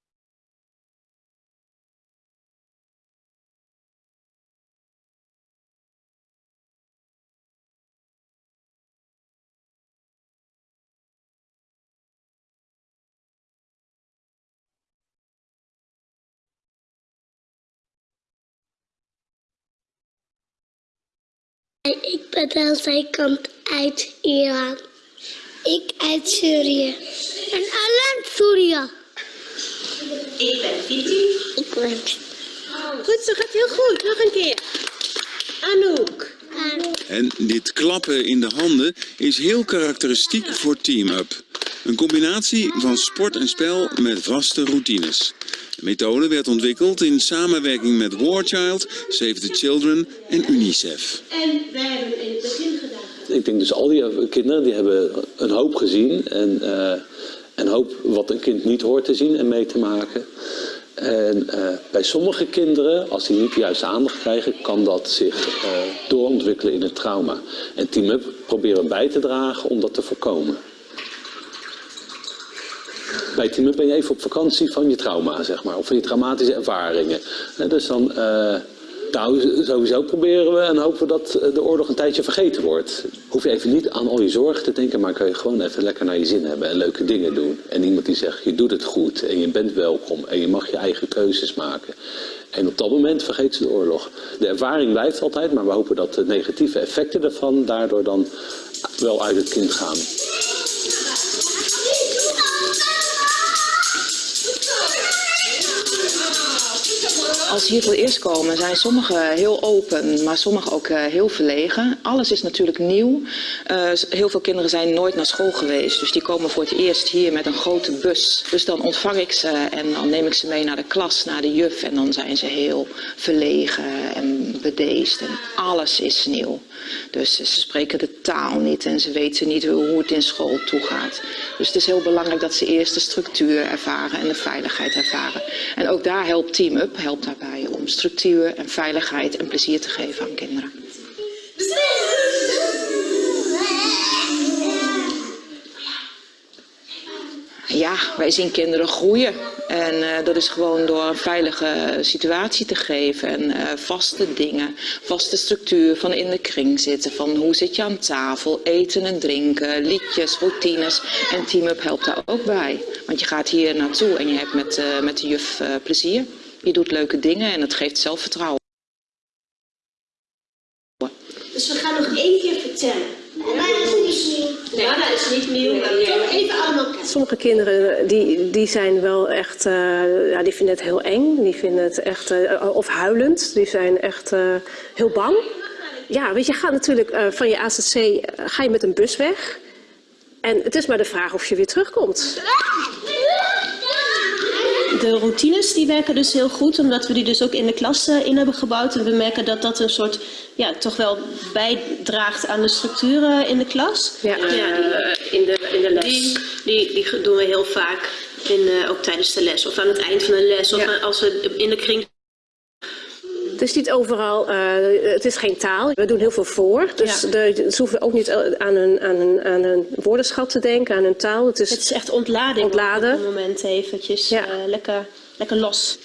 Ik ben zijn kant uit Iran. Ik uit Syrië. En Alan Syrië. Ik ben Titi. Ik ben Goed, zo gaat heel goed. Nog een keer. Anouk. En dit klappen in de handen is heel karakteristiek voor Team Up. Een combinatie van sport en spel met vaste routines. De methode werd ontwikkeld in samenwerking met Warchild, Save the Children en UNICEF. En wij hebben in het begin gedaan. Ik denk dus al die kinderen die hebben een hoop gezien en uh, een hoop wat een kind niet hoort te zien en mee te maken. En eh, bij sommige kinderen, als die niet de juiste aandacht krijgen, kan dat zich eh, doorontwikkelen in een trauma. En Team Up proberen bij te dragen om dat te voorkomen. Bij Up ben je even op vakantie van je trauma, zeg maar, of van je traumatische ervaringen. En dus dan, eh, nou, sowieso proberen we en hopen we dat de oorlog een tijdje vergeten wordt. Hoef je even niet aan al je zorgen te denken, maar kun je gewoon even lekker naar je zin hebben en leuke dingen doen. En iemand die zegt, je doet het goed en je bent welkom en je mag je eigen keuzes maken. En op dat moment vergeet ze de oorlog. De ervaring blijft altijd, maar we hopen dat de negatieve effecten ervan daardoor dan wel uit het kind gaan. Als ze hier voor het eerst komen, zijn sommigen heel open, maar sommigen ook uh, heel verlegen. Alles is natuurlijk nieuw. Uh, heel veel kinderen zijn nooit naar school geweest, dus die komen voor het eerst hier met een grote bus. Dus dan ontvang ik ze en dan neem ik ze mee naar de klas, naar de juf. En dan zijn ze heel verlegen en bedeesd en alles is nieuw. Dus ze spreken de taal niet en ze weten niet hoe het in school toegaat. Dus het is heel belangrijk dat ze eerst de structuur ervaren en de veiligheid ervaren. En ook daar helpt Team Up helpt daarbij om structuur en veiligheid en plezier te geven aan kinderen. Ja, wij zien kinderen groeien. En uh, dat is gewoon door een veilige situatie te geven. En uh, vaste dingen, vaste structuur van in de kring zitten. Van hoe zit je aan tafel, eten en drinken, liedjes, routines. En Team Up helpt daar ook bij. Want je gaat hier naartoe en je hebt met, uh, met de juf plezier. Je doet leuke dingen en het geeft zelfvertrouwen. Dus we gaan nog één keer vertellen. Maar dat is niet nieuw. Nee, dat is niet nieuw. Maar toch even allemaal kijken. Sommige kinderen die, die zijn wel echt, uh, ja, die vinden het heel eng. Die vinden het echt, uh, of huilend. Die zijn echt uh, heel bang. Ja, weet je, gaat natuurlijk van je AZC, ga je met een bus weg. En het is maar de vraag of je weer terugkomt. De routines die werken dus heel goed, omdat we die dus ook in de klas uh, in hebben gebouwd. En we merken dat dat een soort, ja, toch wel bijdraagt aan de structuren in de klas. Ja, ja die, in, de, in de les. Die, die, die doen we heel vaak, in, uh, ook tijdens de les. Of aan het eind van de les, of ja. als we in de kring is niet overal, uh, het is geen taal. We doen heel veel voor. Dus ja. de, ze hoeven ook niet aan een, aan, een, aan een woordenschat te denken, aan een taal. Het is, het is echt ontlading ontladen. op het moment eventjes. Ja. Uh, lekker, lekker los.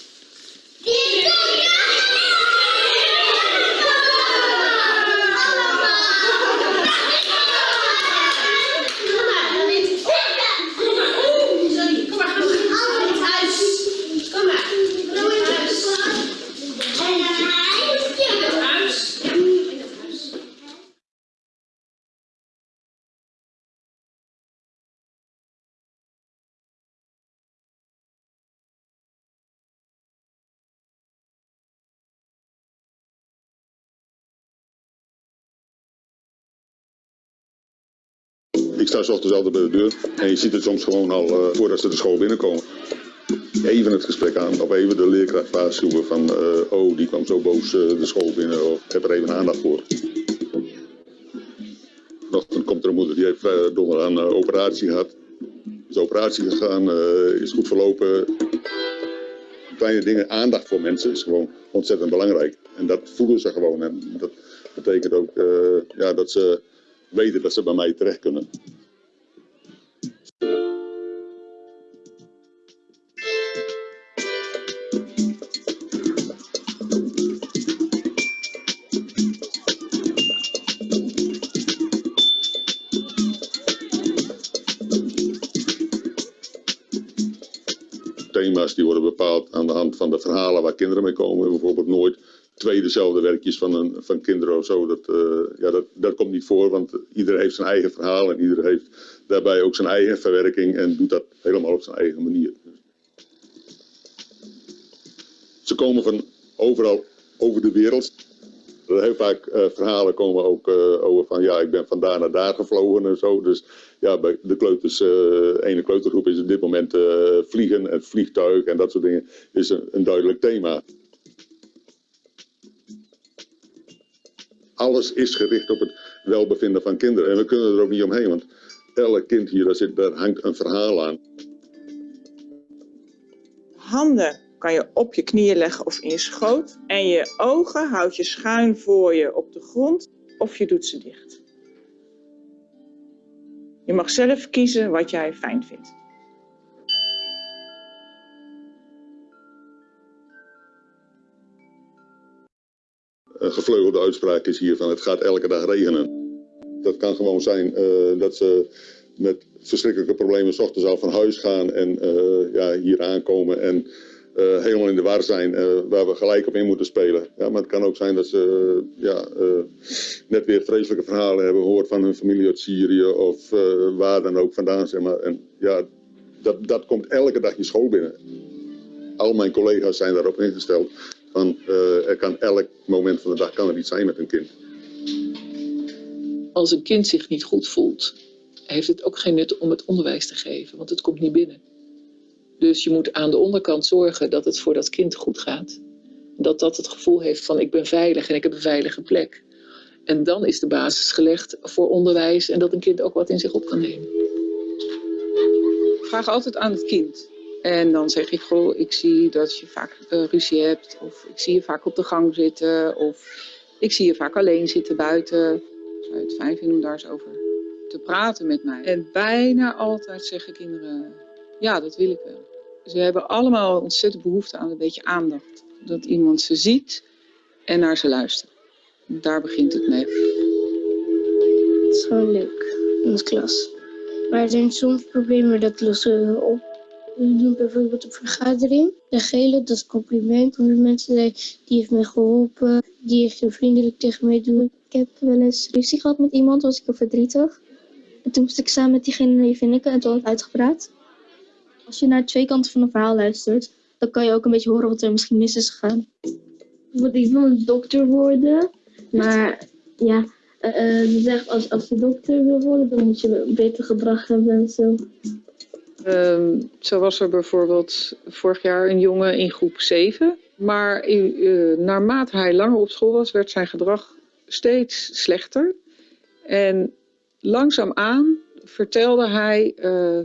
Sta ochtends altijd bij de deur en je ziet het soms gewoon al uh, voordat ze de school binnenkomen. Even het gesprek aan of even de leerkracht waarschuwen van uh, oh die kwam zo boos uh, de school binnen of heb er even aandacht voor. Vanochtend komt er een moeder die heeft donderdag een operatie gehad. Is operatie gegaan, is goed verlopen. Kleine dingen, aandacht voor mensen is gewoon ontzettend belangrijk. En dat voelen ze gewoon. En dat betekent ook ja, dat ze weten dat ze bij mij terecht kunnen. Die worden bepaald aan de hand van de verhalen waar kinderen mee komen. Bijvoorbeeld nooit twee dezelfde werkjes van, een, van kinderen of zo. Dat, uh, ja, dat, dat komt niet voor, want iedereen heeft zijn eigen verhaal en iedereen heeft daarbij ook zijn eigen verwerking en doet dat helemaal op zijn eigen manier. Ze komen van overal over de wereld. Heel vaak uh, verhalen komen ook uh, over van ja, ik ben van daar naar daar gevlogen en zo. Dus ja, bij de kleuters, uh, ene kleutergroep is op dit moment vliegen en vliegtuig en dat soort dingen is een, een duidelijk thema. alles is gericht op het welbevinden van kinderen. En we kunnen er ook niet omheen, want elk kind hier, daar, zit, daar hangt een verhaal aan. Handen kan je op je knieën leggen of in je schoot. En je ogen houd je schuin voor je op de grond of je doet ze dicht. Je mag zelf kiezen wat jij fijn vindt. Een gevleugelde uitspraak is hier van het gaat elke dag regenen. Dat kan gewoon zijn uh, dat ze met verschrikkelijke problemen s ochtends al van huis gaan en uh, ja, hier aankomen en uh, helemaal in de war zijn waar we gelijk op in moeten spelen. Ja, maar het kan ook zijn dat ze ja, net weer vreselijke verhalen hebben gehoord van hun familie uit Syrië of waar dan ook vandaan. Zeg maar. En ja, dat, dat komt elke dag je school binnen. Al mijn collega's zijn daarop ingesteld van er kan elk moment van de dag kan er iets zijn met een kind. Als een kind zich niet goed voelt, heeft het ook geen nut om het onderwijs te geven, want het komt niet binnen. Dus je moet aan de onderkant zorgen dat het voor dat kind goed gaat. Dat dat het gevoel heeft van ik ben veilig en ik heb een veilige plek. En dan is de basis gelegd voor onderwijs en dat een kind ook wat in zich op kan nemen. Vraag altijd aan het kind. En dan zeg ik, goh, ik zie dat je vaak uh, ruzie hebt. Of ik zie je vaak op de gang zitten. Of ik zie je vaak alleen zitten buiten. Zou je het fijn vinden om daar eens over te praten met mij? En bijna altijd zeggen kinderen, ja, dat wil ik wel. Ze hebben allemaal ontzettend behoefte aan een beetje aandacht. Dat iemand ze ziet en naar ze luistert. Daar begint het mee. Het is gewoon leuk in de klas. Maar er zijn soms problemen dat lossen we op. We doen bijvoorbeeld een vergadering. De gele, dat is compliment. De mensen zeggen, die heeft mij geholpen. Die heeft heel vriendelijk tegen mij doen. Ik heb wel eens ruzie gehad met iemand, was ik heel verdrietig. En toen moest ik samen met diegene even nikken en toen had ik uitgepraat. Als je naar twee kanten van een verhaal luistert, dan kan je ook een beetje horen wat er misschien mis is gegaan. Ik wil een dokter worden, maar ja, uh, uh, als, als je dokter wil worden, dan moet je beter gedrag hebben en zo. Um, zo was er bijvoorbeeld vorig jaar een jongen in groep 7. Maar uh, naarmate hij langer op school was, werd zijn gedrag steeds slechter. En langzaamaan vertelde hij uh,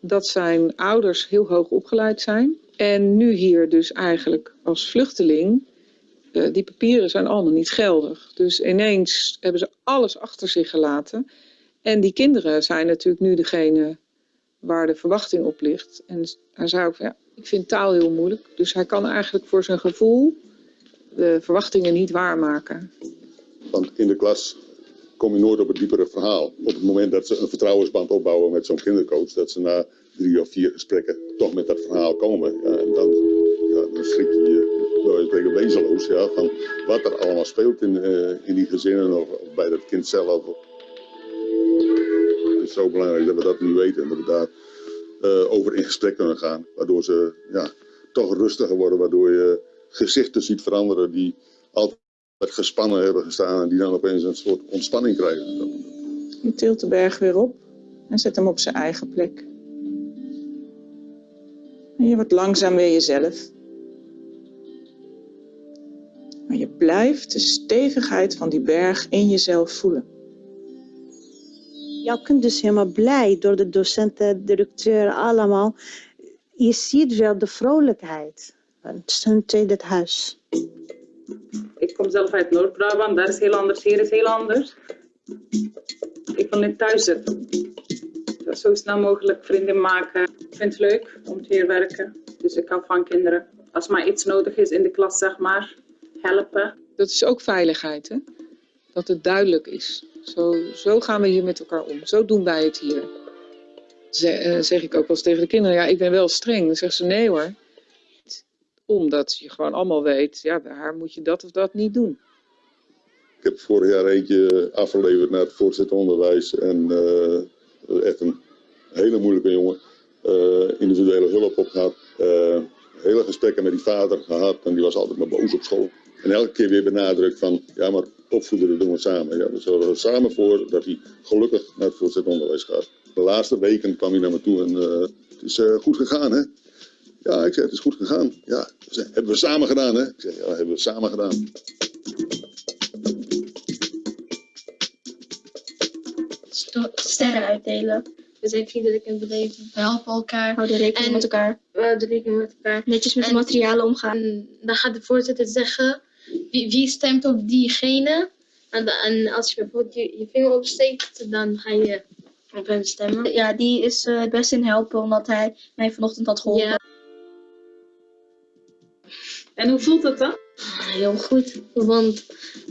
dat zijn ouders heel hoog opgeleid zijn. En nu hier dus eigenlijk als vluchteling, uh, die papieren zijn allemaal niet geldig. Dus ineens hebben ze alles achter zich gelaten. En die kinderen zijn natuurlijk nu degene waar de verwachting op ligt. En hij zei ook, ik vind taal heel moeilijk. Dus hij kan eigenlijk voor zijn gevoel de verwachtingen niet waarmaken. Want in de klas kom je nooit op het diepere verhaal. Op het moment dat ze een vertrouwensband opbouwen met zo'n kindercoach, dat ze na drie of vier gesprekken toch met dat verhaal komen. En dan, ja, schrik je je wezenloos ja, van wat er allemaal speelt in, uh, in die gezinnen of, bij dat kind zelf is zo belangrijk dat we dat nu weten en dat we daar uh, over in gesprek kunnen gaan. Waardoor ze ja, toch rustiger worden, waardoor je gezichten ziet veranderen die altijd gespannen hebben gestaan en die dan opeens een soort ontspanning krijgen. Je tilt de berg weer op en zet hem op zijn eigen plek. En je wordt langzaam weer jezelf. Maar je blijft de stevigheid van die berg in jezelf voelen. Jouw kind is helemaal blij door de docenten, directeur, allemaal. Je ziet wel de vrolijkheid. Het is hun tweede huis. Ik kom zelf uit Noord-Brabant, daar is heel anders, hier is heel anders. Ik wil niet thuis zitten. Zo snel mogelijk vrienden maken. Ik vind het leuk om hier werken, dus ik hou van kinderen. Als maar iets nodig is in de klas, zeg maar, helpen. Dat is ook veiligheid, hè? Dat het duidelijk is. Zo, zo gaan we hier met elkaar om. Zo doen wij het hier. Zeg, zeg ik ook wel eens tegen de kinderen, ja, ik ben wel streng. Dan zeggen ze, nee hoor. Omdat je gewoon allemaal weet, ja, bij haar moet je dat of dat niet doen. Ik heb vorig jaar eentje afgeleverd naar het voortgezet onderwijs. En uh, echt een hele moeilijke jongen. Uh, individuele hulp op gehad. Uh, hele gesprekken met die vader gehad. En die was altijd maar boos op school. En elke keer weer benadrukt van, ja maar opvoeden, doen we samen. Ja, we zorgen er samen voor dat hij gelukkig naar het voortgezet onderwijs gaat. De laatste weken kwam hij naar me toe en het is goed gegaan hè. Ja, ik zei, het is goed gegaan. Ja, zei, hebben we samen gedaan hè. Ik zei, ja, hebben we samen gedaan. Sterren uitdelen. We zijn vriendelijk en beleefd. We helpen elkaar. Houden rekening En met elkaar. We houden rekening met elkaar. Netjes met de En- materialen omgaan. En dan gaat de voorzitter zeggen wie, wie stemt op diegene. En, als je bijvoorbeeld je, je vinger opsteekt, dan ga je op hem stemmen. Ja, die is eh, het beste in helpen, omdat hij mij vanochtend had geholpen. Ja. En hoe voelt dat dan? Heel goed, want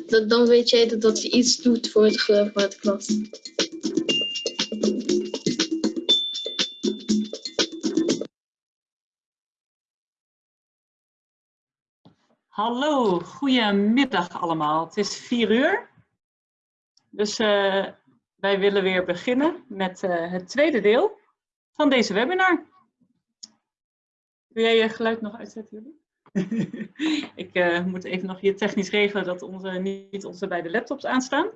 dat, dan weet jij dat, dat je iets doet voor het, ge- voor het klas. Hallo, goedemiddag allemaal. Het is vier uur. Dus eh, wij willen weer beginnen met eh, het tweede deel van deze webinar. Wil jij je geluid nog uitzetten, jullie? Ik eh, moet even nog hier technisch regelen dat onze, niet onze beide laptops aanstaan.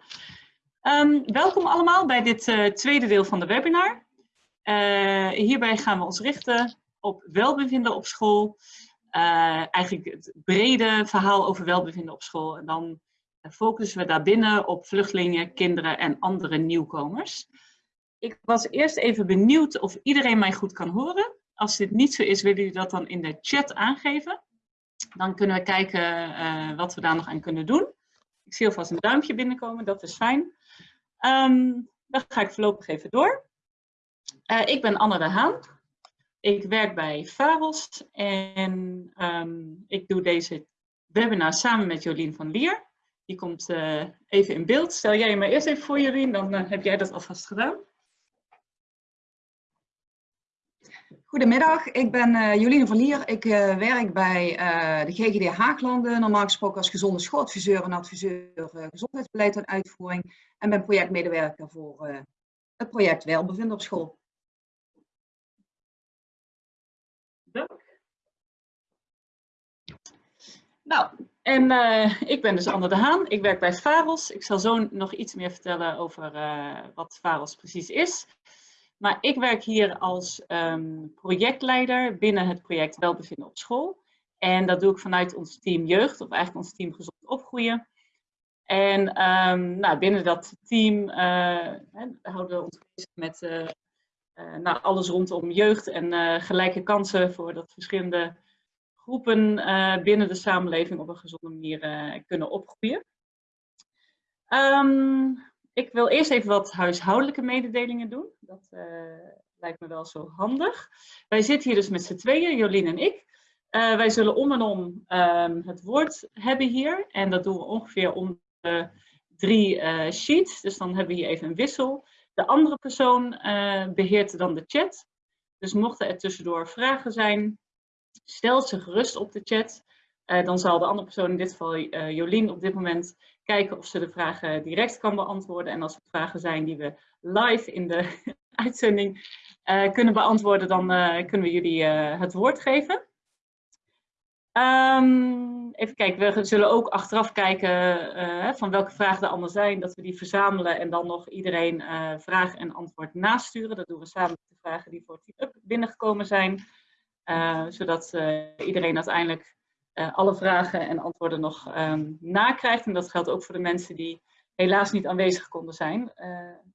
Ehm, welkom allemaal bij dit eh, tweede deel van de webinar. Eh, hierbij gaan we ons richten op welbevinden op school. Eigenlijk het brede verhaal over welbevinden op school. En dan focussen we daarbinnen op vluchtelingen, kinderen en andere nieuwkomers. Ik was eerst even benieuwd of iedereen mij goed kan horen. Als dit niet zo is, willen jullie dat dan in de chat aangeven. Dan kunnen we kijken eh, wat we daar nog aan kunnen doen. Ik zie alvast een duimpje binnenkomen, dat is fijn. Ehm, dan ga ik voorlopig even door. Eh, ik ben Anne de Haan. Ik werk bij Faros en ehm, ik doe deze webinar samen met Jolien van Lier. Die komt eh, even in beeld. Stel jij je maar eerst even voor Jolien, dan heb jij dat alvast gedaan. Goedemiddag, ik ben uh, Jolien van Lier. Ik uh, werk bij uh, de GGD Haaglanden, normaal gesproken als gezonde schooladviseur en adviseur gezondheidsbeleid en uitvoering. En ben projectmedewerker voor het project Welbevinden op school. Dank. Nou, en ik ben dus Anne de Haan. Ik werk bij Faros. Ik zal zo nog iets meer vertellen over wat Faros precies is. Maar ik werk hier als um, projectleider binnen het project Welbevinden op school. En dat doe ik vanuit ons team jeugd, of eigenlijk ons team gezond opgroeien. En um, nou, binnen dat team uh, houden we ons bezig met uh, nou, alles rondom jeugd en gelijke kansen voor dat verschillende groepen binnen de samenleving op een gezonde manier kunnen opgroeien. Um, ik wil eerst even wat huishoudelijke mededelingen doen. Dat lijkt me wel zo handig. Wij zitten hier dus met z'n tweeën, Jolien en ik. wij zullen om en om um, het woord hebben hier. En dat doen we ongeveer om de drie sheets. Dus dan hebben we hier even een wissel. De andere persoon beheert dan de chat. Dus mochten er tussendoor vragen zijn, stel ze gerust op de chat. Dan zal de andere persoon, in dit geval Jolien, op dit moment kijken of ze de vragen direct kan beantwoorden. En als er vragen zijn die we live in de uitzending kunnen beantwoorden, dan kunnen we jullie het woord geven. Um, even kijken, we zullen ook achteraf kijken van welke vragen er allemaal zijn, dat we die verzamelen en dan nog iedereen vraag en antwoord nasturen. Dat doen we samen met de vragen die voor Team Up binnengekomen zijn, zodat iedereen uiteindelijk alle vragen en antwoorden nog um, nakrijgt. En dat geldt ook voor de mensen die helaas niet aanwezig konden zijn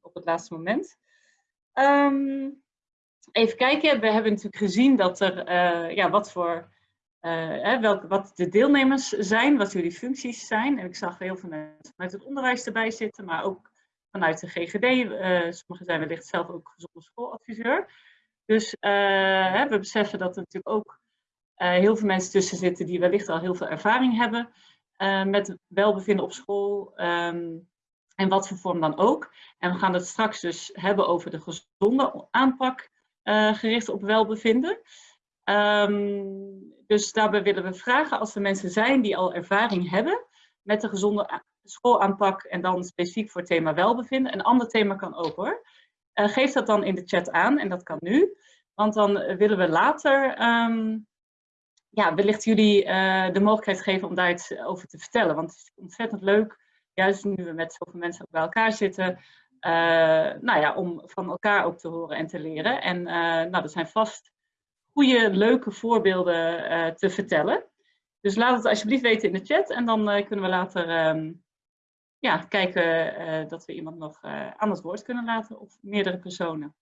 op het laatste moment. Um, even kijken, we hebben natuurlijk gezien dat er, ja, wat voor... Welke, wat de deelnemers zijn, wat jullie functies zijn. En ik zag heel veel mensen vanuit het onderwijs erbij zitten, maar ook vanuit de GGD. Sommigen zijn wellicht zelf ook gezonde schooladviseur. Dus uh, we beseffen dat er natuurlijk ook heel veel mensen tussen zitten die wellicht al heel veel ervaring hebben met welbevinden op school. Um, en wat voor vorm dan ook. En we gaan het straks dus hebben over de gezonde aanpak gericht op welbevinden. Um, dus daarbij willen we vragen als er mensen zijn die al ervaring hebben met de gezonde schoolaanpak en dan specifiek voor het thema welbevinden. Een ander thema kan ook hoor. Geef dat dan in de chat aan en dat kan nu. Want dan willen we later um, ja, wellicht jullie uh, de mogelijkheid geven om daar iets over te vertellen. Want het is ontzettend leuk, juist nu we met zoveel mensen bij elkaar zitten, uh, nou ja, om van elkaar ook te horen en te leren. En nou, er zijn vast goede, leuke voorbeelden te vertellen. Dus laat het alsjeblieft weten in de chat en dan kunnen we later um, ja, kijken dat we iemand nog aan het woord kunnen laten of meerdere personen.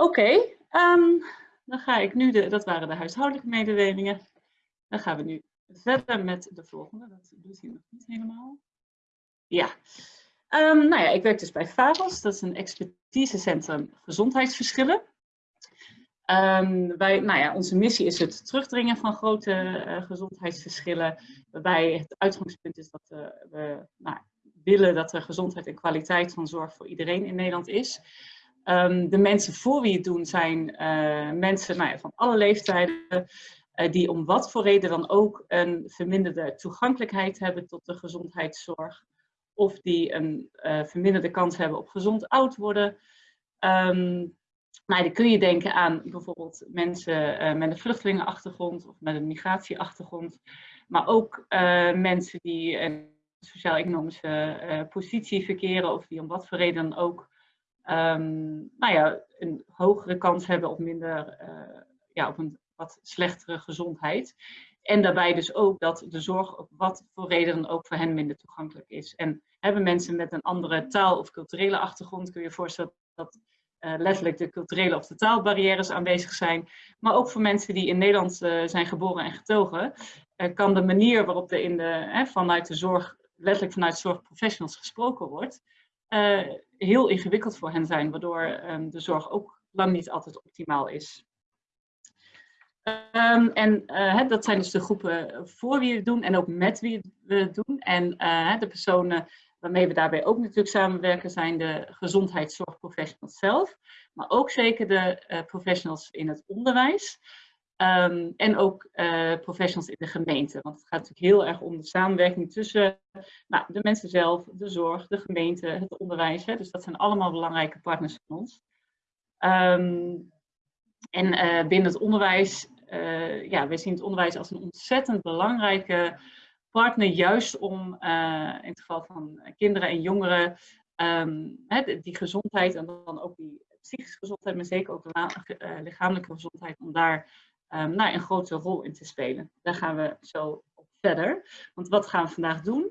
Oké, ehm, dan ga ik nu, de, dat waren de huishoudelijke mededelingen. Dan gaan we nu verder met de volgende. Dat doet hij nog niet helemaal. Ja, um, nou ja, ik werk dus bij FAVOS. Dat is een expertisecentrum gezondheidsverschillen. Um, wij, nou ja, onze missie is het terugdringen van grote uh, gezondheidsverschillen. Waarbij het uitgangspunt is dat uh, we nou, willen dat er gezondheid en kwaliteit van zorg voor iedereen in Nederland is. Um, de mensen voor wie het doen zijn uh, mensen nou ja, van alle leeftijden. die om wat voor reden dan ook een verminderde toegankelijkheid hebben tot de gezondheidszorg. Of die een verminderde kans hebben op gezond oud worden. Um, nou, dan kun je denken aan bijvoorbeeld mensen met een vluchtelingenachtergrond of met een migratieachtergrond. Maar ook mensen die een sociaal-economische positie verkeren of die om wat voor reden dan ook um, nou ja, een hogere kans hebben op minder, ja, op een wat slechtere gezondheid. En daarbij dus ook dat de zorg op wat voor reden dan ook voor hen minder toegankelijk is. En hebben mensen met een andere taal- of culturele achtergrond, kun je je voorstellen dat uh, letterlijk de culturele of de taalbarrières aanwezig zijn. Maar ook voor mensen die in Nederland uh, zijn geboren en getogen, kan de manier waarop er in de, vanuit de zorg, letterlijk vanuit zorgprofessionals gesproken wordt, heel ingewikkeld voor hen zijn, waardoor um, de zorg ook lang niet altijd optimaal is. Um, en dat zijn dus de groepen voor wie we het doen en ook met wie we het doen. En de personen Waarmee we daarbij ook natuurlijk samenwerken zijn de gezondheidszorgprofessionals zelf, maar ook zeker de professionals in het onderwijs. Um, en ook uh, professionals in de gemeente. Want het gaat natuurlijk heel erg om de samenwerking tussen nou, de mensen zelf, de zorg, de gemeente, het onderwijs. Hè. Dus dat zijn allemaal belangrijke partners van ons. Um, en uh, binnen het onderwijs, ja, we zien het onderwijs als een ontzettend belangrijke partner juist om in het geval van kinderen en jongeren um, hè, die gezondheid en dan ook die psychische gezondheid, maar zeker ook de lichamelijke gezondheid, om daar um, nou, een grote rol in te spelen. Daar gaan we zo op verder. Want wat gaan we vandaag doen?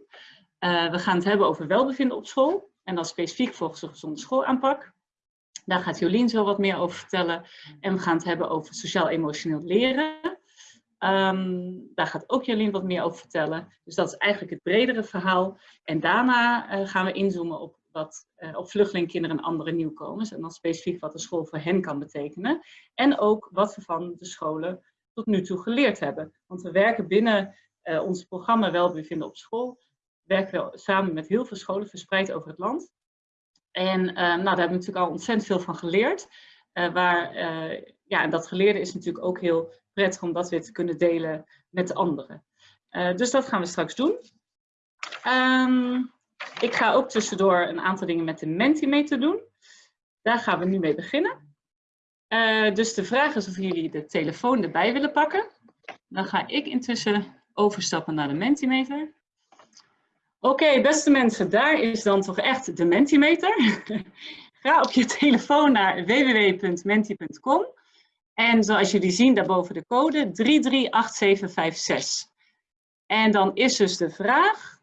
Uh, we gaan het hebben over welbevinden op school en dan specifiek volgens de gezonde schoolaanpak. Daar gaat Jolien zo wat meer over vertellen. En we gaan het hebben over sociaal-emotioneel leren. Um, daar gaat ook Jolien wat meer over vertellen. Dus dat is eigenlijk het bredere verhaal. En daarna uh, gaan we inzoomen op, wat, uh, op vluchtelingkinderen en andere nieuwkomers. En dan specifiek wat de school voor hen kan betekenen. En ook wat we van de scholen tot nu toe geleerd hebben. Want we werken binnen uh, ons programma Welbevinden op school. Werken we samen met heel veel scholen verspreid over het land. En nou, daar hebben we natuurlijk al ontzettend veel van geleerd. waar, ja, en dat geleerde is natuurlijk ook heel prettig om dat weer te kunnen delen met de anderen. Dus dat gaan we straks doen. Um, ik ga ook tussendoor een aantal dingen met de Mentimeter doen. Daar gaan we nu mee beginnen. Uh, dus de vraag is of jullie de telefoon erbij willen pakken. Dan ga ik intussen overstappen naar de Mentimeter. Oké, beste mensen, daar is dan toch echt de Mentimeter. Ga op je telefoon naar www.menti.com en zoals jullie zien daarboven de code 338756. En dan is dus de vraag,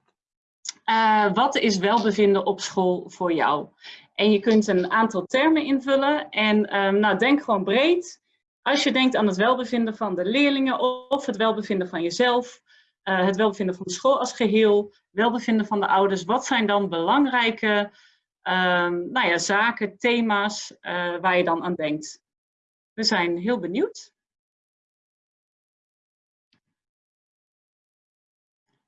uh, wat is welbevinden op school voor jou? En je kunt een aantal termen invullen en um, nou, denk gewoon breed. Als je denkt aan het welbevinden van de leerlingen of het welbevinden van jezelf, uh, het welbevinden van de school als geheel, welbevinden van de ouders, wat zijn dan belangrijke um, nou ja, zaken, thema's uh, waar je dan aan denkt? We zijn heel benieuwd.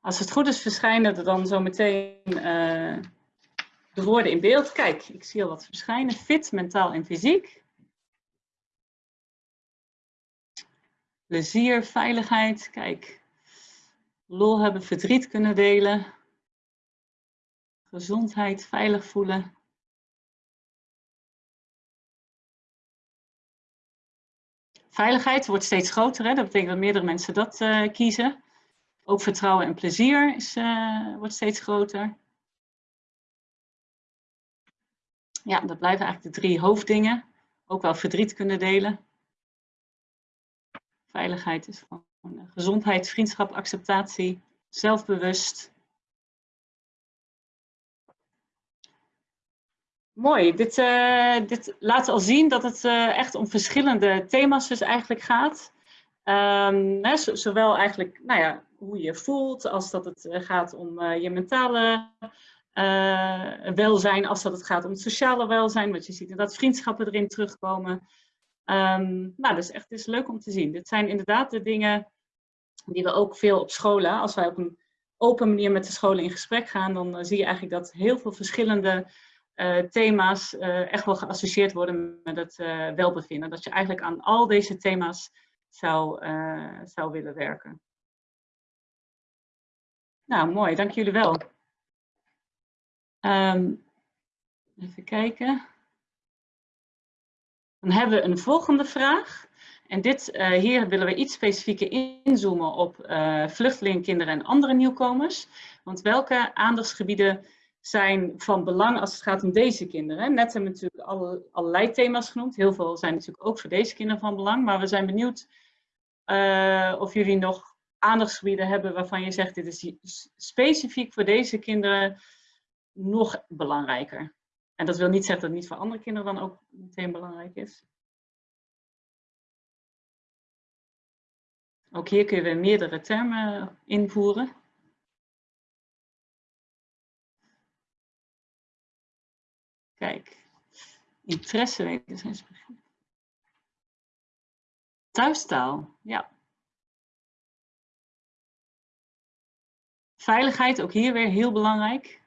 Als het goed is, verschijnen er dan zo meteen uh, de woorden in beeld. Kijk, ik zie al wat verschijnen. Fit, mentaal en fysiek. Plezier, veiligheid. Kijk, lol hebben, verdriet kunnen delen. Gezondheid, veilig voelen. Veiligheid wordt steeds groter, hè? dat betekent dat meerdere mensen dat uh, kiezen. Ook vertrouwen en plezier is, uh, wordt steeds groter. Ja, dat blijven eigenlijk de drie hoofddingen. Ook wel verdriet kunnen delen. Veiligheid is van uh, gezondheid, vriendschap, acceptatie, zelfbewust. Mooi. Dit, uh, dit laat al zien dat het echt om verschillende thema's dus eigenlijk gaat. Hè, zowel eigenlijk nou ja, hoe je voelt, als dat het gaat om uh, je mentale welzijn, als dat het gaat om het sociale welzijn. Want je ziet dat vriendschappen erin terugkomen. Um, nou, dus echt is leuk om te zien. Dit zijn inderdaad de dingen die we ook veel op scholen, als wij op een open manier met de scholen in gesprek gaan, dan zie je eigenlijk dat heel veel verschillende thema's echt wel geassocieerd worden met het welbevinden. Dat je eigenlijk aan al deze thema's zou, zou willen werken. Nou, mooi. Dank jullie wel. Um, even kijken. Dan hebben we een volgende vraag. En dit, hier willen we iets specifieker inzoomen op kinderen en andere nieuwkomers. Want welke aandachtsgebieden zijn van belang als het gaat om deze kinderen. Net hebben we natuurlijk alle, allerlei thema's genoemd. Heel veel zijn natuurlijk ook voor deze kinderen van belang. Maar we zijn benieuwd uh, of jullie nog aandachtsgebieden hebben waarvan je zegt, dit is specifiek voor deze kinderen nog belangrijker. En dat wil niet zeggen dat het niet voor andere kinderen dan ook meteen belangrijk is. Ook hier kun je meerdere termen invoeren. Kijk, interesse wederzijds begrip. Thuistaal, ja. Veiligheid, ook hier weer heel belangrijk.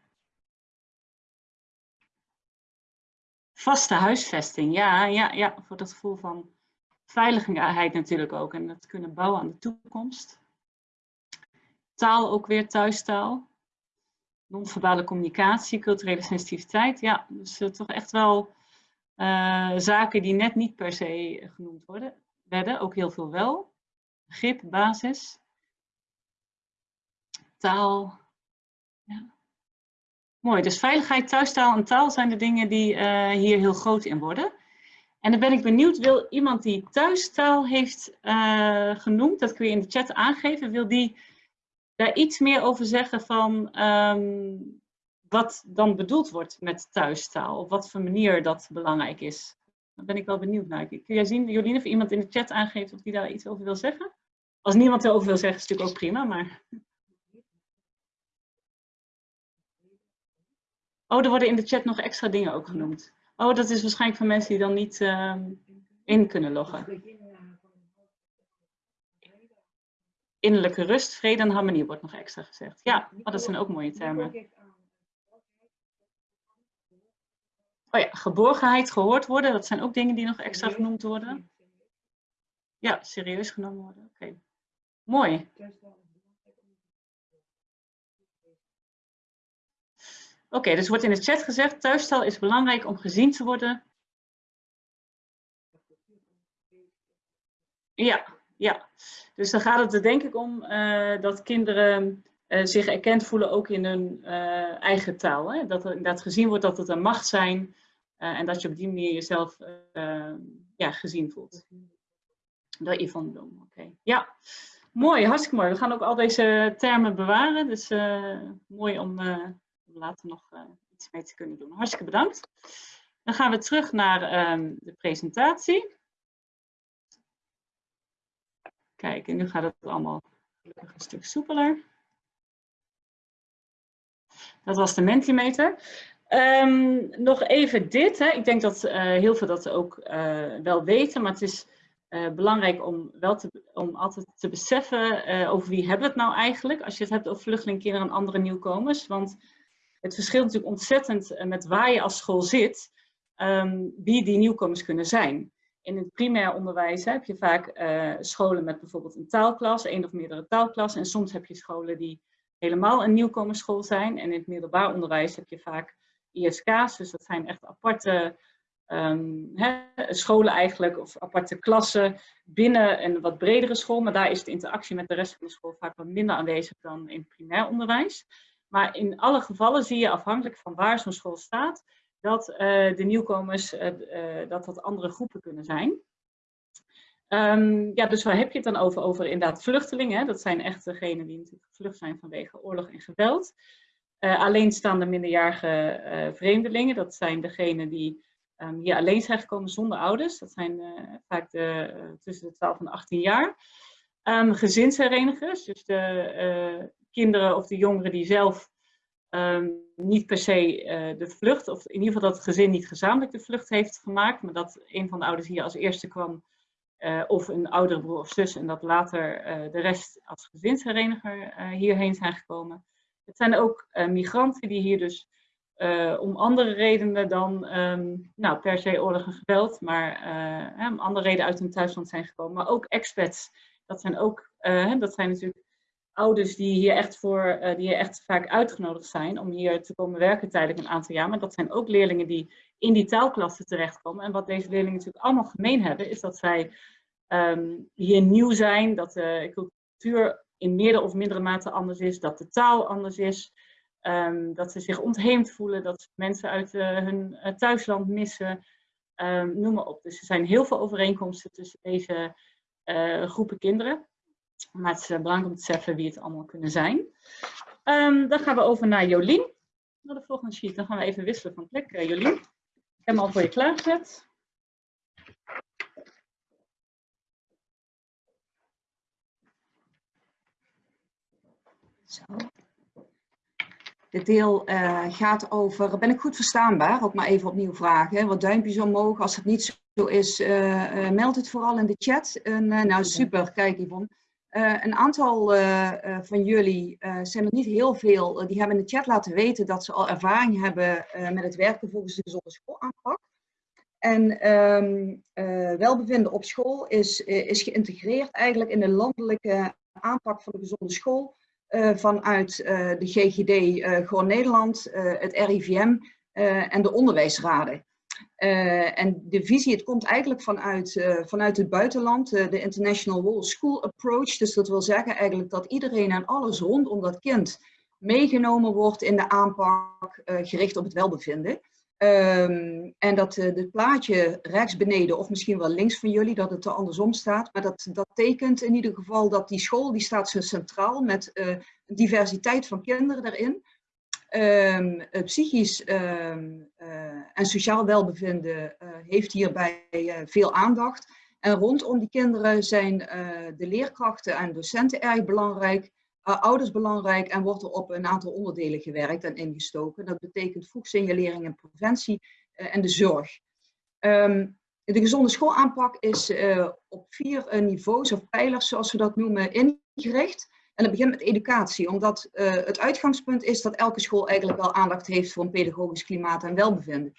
Vaste huisvesting, ja, ja, ja, voor dat gevoel van veiligheid natuurlijk ook. En dat kunnen bouwen aan de toekomst. Taal ook weer thuistaal non-verbale communicatie, culturele sensitiviteit. Ja, dus uh, toch echt wel uh, zaken die net niet per se genoemd worden, werden. Ook heel veel wel. Begrip, basis. Taal. Ja. Mooi, dus veiligheid, thuistaal en taal zijn de dingen die uh, hier heel groot in worden. En dan ben ik benieuwd, wil iemand die thuistaal heeft genoemd, dat kun je in de chat aangeven, wil die daar iets meer over zeggen van um, wat dan bedoeld wordt met thuistaal? Op wat voor manier dat belangrijk is? Daar ben ik wel benieuwd naar. Kun jij zien, Jolien, of iemand in de chat aangeeft of die daar iets over wil zeggen? Als niemand erover wil zeggen, is het natuurlijk ook prima, maar... Oh, er worden in de chat nog extra dingen ook genoemd. Oh, dat is waarschijnlijk van mensen die dan niet uh, in kunnen loggen. innerlijke rust, vrede en harmonie wordt nog extra gezegd. Ja, maar dat zijn ook mooie termen. Oh ja, geborgenheid, gehoord worden, dat zijn ook dingen die nog extra genoemd worden. Ja, serieus genomen worden. Oké, okay. mooi. Oké, okay, dus wordt in de chat gezegd, thuisstal is belangrijk om gezien te worden. Ja, ja, dus dan gaat het er denk ik om uh, dat kinderen zich erkend voelen ook in hun uh, eigen taal. Hè? Dat er inderdaad gezien wordt dat het een macht zijn en dat je op die manier jezelf ja, gezien voelt. Door Yvonne Bloem, oké. Ja, mooi, hartstikke mooi. We gaan ook al deze termen bewaren, dus mooi om later nog iets mee te kunnen doen. Hartstikke bedankt. Dan gaan we terug naar um, de presentatie. Kijk, en nu gaat het allemaal een stuk soepeler. Dat was de Mentimeter. Um, nog even dit. Hè. Ik denk dat uh, heel veel dat ook uh, wel weten, maar het is uh, belangrijk om, wel te, om altijd te beseffen over wie hebben we het nou eigenlijk. Als je het hebt over vluchtelingkinderen en andere nieuwkomers. Want het verschilt natuurlijk ontzettend met waar je als school zit, um, wie die nieuwkomers kunnen zijn. In het primair onderwijs heb je vaak scholen met bijvoorbeeld een taalklas, één of meerdere taalklassen. En soms heb je scholen die helemaal een nieuwkomersschool zijn. En in het middelbaar onderwijs heb je vaak ISK's, dus dat zijn echt aparte hè, scholen eigenlijk, of aparte klassen binnen een wat bredere school. Maar daar is de interactie met de rest van de school vaak wat minder aanwezig dan in het primair onderwijs. Maar in alle gevallen zie je afhankelijk van waar zo'n school staat, dat uh, de nieuwkomers, uh, dat dat andere groepen kunnen zijn. Um, ja, dus waar heb je het dan over? Over inderdaad vluchtelingen. Hè? Dat zijn echt degenen die natuurlijk gevlucht zijn vanwege oorlog en geweld. alleenstaande minderjarige vreemdelingen, dat zijn degenen die um, hier alleen zijn gekomen zonder ouders. Dat zijn vaak de, tussen de 12 en 18 jaar. Um, gezinsherenigers, dus de kinderen of de jongeren die zelf niet per se uh, de vlucht, of in ieder geval dat het gezin niet gezamenlijk de vlucht heeft gemaakt, maar dat een van de ouders hier als eerste kwam, uh, of een oudere broer of zus, en dat later uh, de rest als gezinshereniger hierheen zijn gekomen. Het zijn ook migranten die hier dus om andere redenen dan um, nou, per se oorlog en geweld, maar om andere redenen uit hun thuisland zijn gekomen. Maar ook expats, dat zijn ook, dat zijn natuurlijk ouders die hier echt voor, uh, die hier echt vaak uitgenodigd zijn om hier te komen werken tijdelijk een aantal jaar. Maar dat zijn ook leerlingen die in die taalklassen terechtkomen. En wat deze leerlingen natuurlijk allemaal gemeen hebben, is dat zij um, hier nieuw zijn, dat de cultuur in meerdere of mindere mate anders is, dat de taal anders is, um, dat ze zich ontheemd voelen, dat ze mensen uit uh, hun uh, thuisland missen, um, noem maar op. Dus er zijn heel veel overeenkomsten tussen deze groepen kinderen. Maar het is belangrijk om te beseffen wie het allemaal kunnen zijn. Um, dan gaan we over naar Jolien. Naar de volgende sheet. Dan gaan we even wisselen van plek. Uh, Jolien, ik heb hem al voor je klaargezet. Zo. Dit deel uh, gaat over, ben ik goed verstaanbaar? Ook maar even opnieuw vragen. Wat duimpjes omhoog. Als het niet zo is, uh, meld het vooral in de chat. En, nou, super. Kijk Yvonne. Uh, een aantal uh, uh, van jullie, zijn er niet heel veel, die hebben in de chat laten weten dat ze al ervaring hebben met het werken volgens de gezonde schoolaanpak. En um, welbevinden op school is, is geïntegreerd eigenlijk in de landelijke aanpak van de gezonde school vanuit de GGD Gewoon Nederland, het RIVM en de onderwijsraden. Uh, en de visie, het komt eigenlijk vanuit, uh, vanuit het buitenland, uh, de International Whole School Approach. Dus dat wil zeggen eigenlijk dat iedereen en alles rondom dat kind meegenomen wordt in de aanpak gericht op het welbevinden. Um, en dat het plaatje rechts beneden, of misschien wel links van jullie, dat het er andersom staat. Maar dat, dat tekent in ieder geval dat die school, die staat zo centraal met diversiteit van kinderen daarin. Um, psychisch um, uh, en sociaal welbevinden uh, heeft hierbij veel aandacht. En rondom die kinderen zijn de leerkrachten en docenten erg belangrijk, ouders belangrijk en wordt er op een aantal onderdelen gewerkt en ingestoken. Dat betekent vroegsignalering en preventie en de zorg. Um, de gezonde schoolaanpak is op vier niveaus of pijlers, zoals we dat noemen, ingericht. En dat begint met educatie, omdat uh, het uitgangspunt is dat elke school eigenlijk wel aandacht heeft voor een pedagogisch klimaat en welbevinden.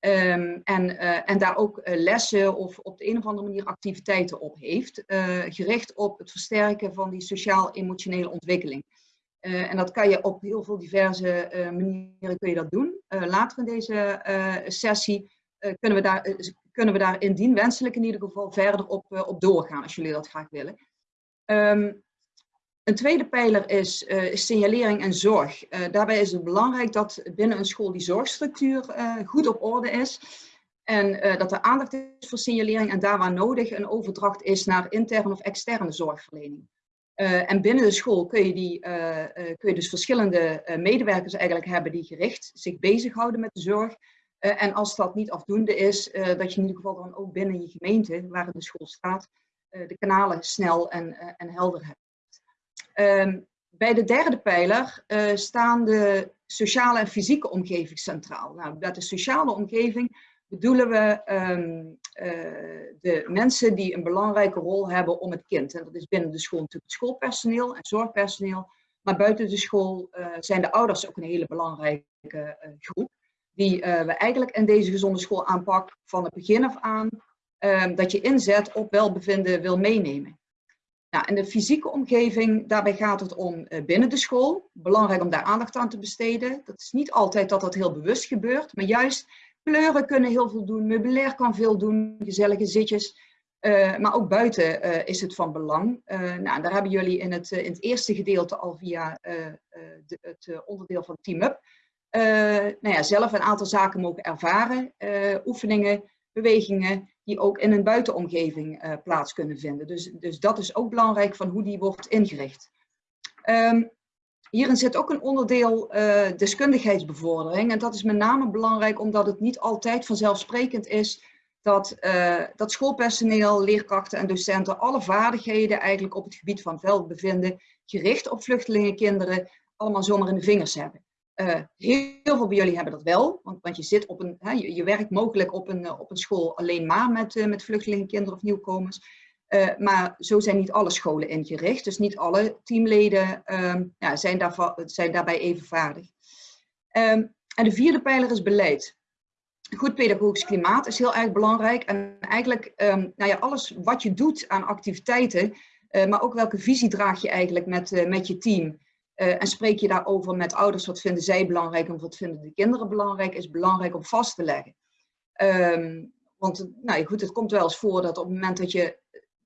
Um, en, uh, en daar ook uh, lessen of op de een of andere manier activiteiten op heeft, gericht op het versterken van die sociaal-emotionele ontwikkeling. en dat kan je op heel veel diverse manieren kun je dat doen. later in deze sessie kunnen, we daar, kunnen we daar indien wenselijk in ieder geval verder op, op doorgaan, als jullie dat graag willen. Um, een tweede pijler is, uh, signalering en zorg. Uh, daarbij is het belangrijk dat binnen een school die zorgstructuur uh, goed op orde is. En dat er aandacht is voor signalering en daar waar nodig een overdracht is naar interne of externe zorgverlening. en binnen de school kun je, die, kun je dus verschillende medewerkers eigenlijk hebben die gericht zich bezighouden met de zorg. en als dat niet afdoende is, dat je in ieder geval dan ook binnen je gemeente, waar de school staat, de kanalen snel en, en helder hebt. Um, bij de derde pijler uh, staan de sociale en fysieke omgeving centraal. Nou, bij de sociale omgeving bedoelen we um, uh, de mensen die een belangrijke rol hebben om het kind. En dat is binnen de school natuurlijk schoolpersoneel en zorgpersoneel. Maar buiten de school uh, zijn de ouders ook een hele belangrijke groep. Die we eigenlijk in deze gezonde schoolaanpak van het begin af aan, um, dat je inzet op welbevinden wil meenemen. Nou, in de fysieke omgeving, daarbij gaat het om uh, binnen de school. Belangrijk om daar aandacht aan te besteden. Dat is niet altijd dat dat heel bewust gebeurt, maar juist kleuren kunnen heel veel doen, meubilair kan veel doen, gezellige zitjes. Uh, maar ook buiten uh, is het van belang. nou, daar hebben jullie in het, in het eerste gedeelte al via de, het onderdeel van Team Up nou ja, zelf een aantal zaken mogen ervaren. oefeningen, bewegingen die ook in een buitenomgeving uh, plaats kunnen vinden. Dus, dus dat is ook belangrijk van hoe die wordt ingericht. Um, hierin zit ook een onderdeel uh, deskundigheidsbevordering. En dat is met name belangrijk omdat het niet altijd vanzelfsprekend is dat, uh, dat schoolpersoneel, leerkrachten en docenten alle vaardigheden eigenlijk op het gebied van veldbevinden, gericht op vluchtelingenkinderen, allemaal zomaar in de vingers hebben. Uh, heel, veel bij jullie hebben dat wel, want, want je, zit op een, hè, je, werkt mogelijk op een, op een school alleen maar met, uh, met vluchtelingenkinderen of nieuwkomers. Maar zo zijn niet alle scholen ingericht, dus niet alle teamleden um, ja, zijn, daar, zijn daarbij even vaardig. Um, en de vierde pijler is beleid. Goed pedagogisch klimaat is heel erg belangrijk en eigenlijk um, nou ja, alles wat je doet aan activiteiten, maar ook welke visie draag je eigenlijk met, met je team. Uh, en spreek je daarover met ouders, wat vinden zij belangrijk en wat vinden de kinderen belangrijk, is belangrijk om vast te leggen. Um, want nou goed, het komt wel eens voor dat op het moment dat je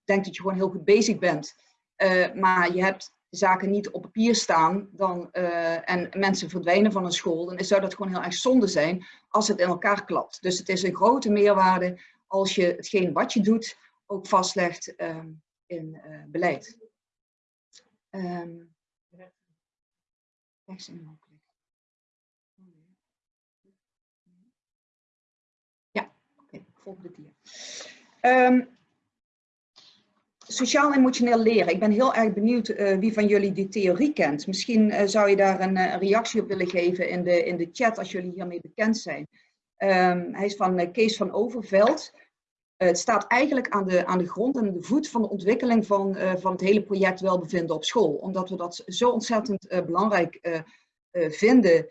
denkt dat je gewoon heel goed bezig bent, uh, maar je hebt zaken niet op papier staan dan, uh, en mensen verdwijnen van een school, dan zou dat gewoon heel erg zonde zijn als het in elkaar klapt. Dus het is een grote meerwaarde als je hetgeen wat je doet ook vastlegt um, in beleid. Um, mogelijk. Ja, oké, volgende dia. Um, Sociaal-emotioneel leren. Ik ben heel erg benieuwd uh, wie van jullie die theorie kent. Misschien uh, zou je daar een, uh, reactie op willen geven in de, in de chat als jullie hiermee bekend zijn. Um, hij is van Kees van Overveld. Het staat eigenlijk aan de, aan de grond en de voet van de ontwikkeling van, van het hele project welbevinden op school. Omdat we dat zo ontzettend belangrijk uh, vinden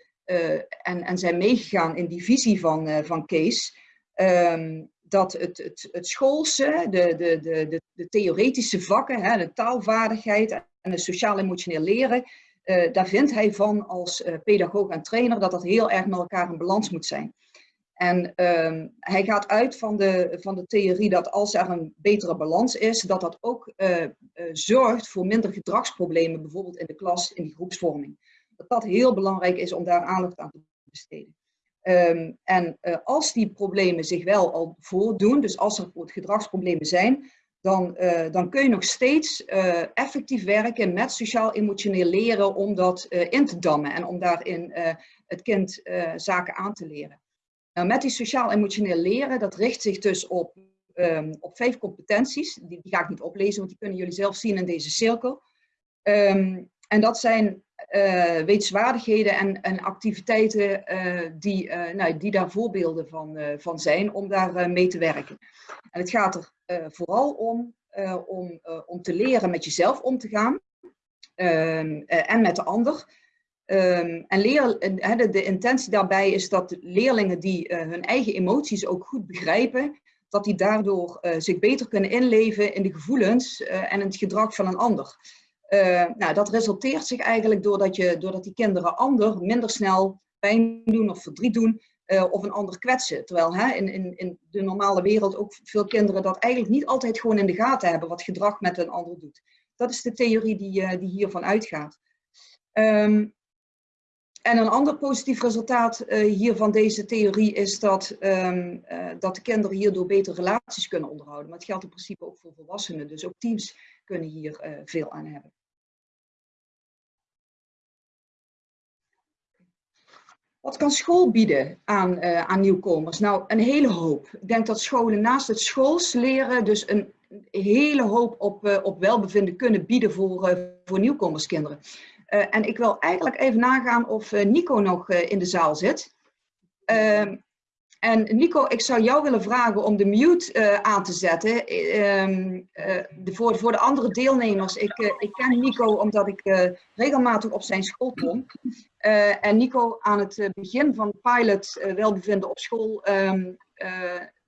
en, en zijn meegegaan in die visie van, van Kees, um, dat het, het, het schoolse, de, de, de, de, theoretische vakken, hè, de taalvaardigheid en het sociaal-emotioneel leren, daar vindt hij van als pedagoog en trainer dat dat heel erg met elkaar in balans moet zijn. En um, hij gaat uit van de, van de theorie dat als er een betere balans is, dat dat ook uh, uh, zorgt voor minder gedragsproblemen, bijvoorbeeld in de klas, in die groepsvorming dat dat heel belangrijk is om daar aandacht aan te besteden. Um, en uh, als die problemen zich wel al voordoen, dus als er gedragsproblemen zijn, dan, dan kun je nog steeds effectief werken met sociaal-emotioneel leren om dat in te dammen en om daarin het kind zaken aan te leren. Nou, met die sociaal-emotioneel leren, dat richt zich dus op, um, op vijf competenties. Die, die, ga ik niet oplezen, want die kunnen jullie zelf zien in deze cirkel. Um, en dat zijn uh, wetenswaardigheden en, en activiteiten uh, die, uh, nou, die daar voorbeelden van, van zijn om daar mee te werken. En het gaat er vooral om, om, om te leren met jezelf om te gaan ehm, en met de ander. Um, en leer, de, de, intentie daarbij is dat leerlingen die hun eigen emoties ook goed begrijpen, dat die daardoor zich beter kunnen inleven in de gevoelens en het gedrag van een ander. Uh, nou, dat resulteert zich eigenlijk doordat, je, doordat die kinderen ander minder snel pijn doen of verdriet doen of een ander kwetsen. Terwijl hè, in, in, in de normale wereld ook veel kinderen dat eigenlijk niet altijd gewoon in de gaten hebben wat gedrag met een ander doet. Dat is de theorie die, die hiervan uitgaat. Um, en een ander positief resultaat hier van deze theorie is dat, um, dat de kinderen hierdoor beter relaties kunnen onderhouden. Maar het geldt in principe ook voor volwassenen. Dus ook teams kunnen hier veel aan hebben. Wat kan school bieden aan, uh, aan nieuwkomers? Nou, een hele hoop. Ik denk dat scholen naast het schools leren dus een hele hoop op, uh, op welbevinden kunnen bieden voor, uh, voor nieuwkomerskinderen. En ik wil eigenlijk even nagaan of Nico nog in de zaal zit. Ehm, en Nico, ik zou jou willen vragen om de mute aan te zetten. De, voor, voor de andere deelnemers. Ik, ik ken Nico omdat ik regelmatig op zijn school kom. en Nico aan het begin van pilot welbevinden op school um,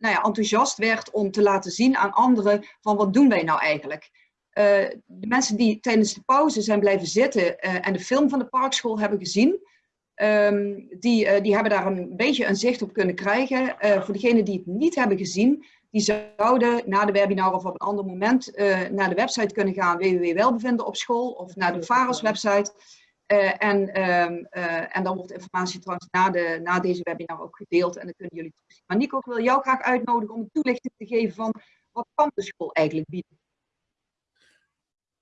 nou ja, enthousiast werd om te laten zien aan anderen van wat doen wij nou eigenlijk. De mensen die tijdens de pauze zijn blijven zitten en de film van de parkschool hebben gezien, Um, die, uh, die hebben daar een beetje een zicht op kunnen krijgen. Voor degenen die het niet hebben gezien, die zouden na de webinar of op een ander moment naar de website kunnen gaan, www.welbevinden op school, of naar de VAROS website. en, um, en dan wordt informatie trouwens na, de, na deze webinar ook gedeeld en dan kunnen jullie toezien. Maar Nico, ik wil jou graag uitnodigen om een toelichting te geven van wat kan de school eigenlijk bieden?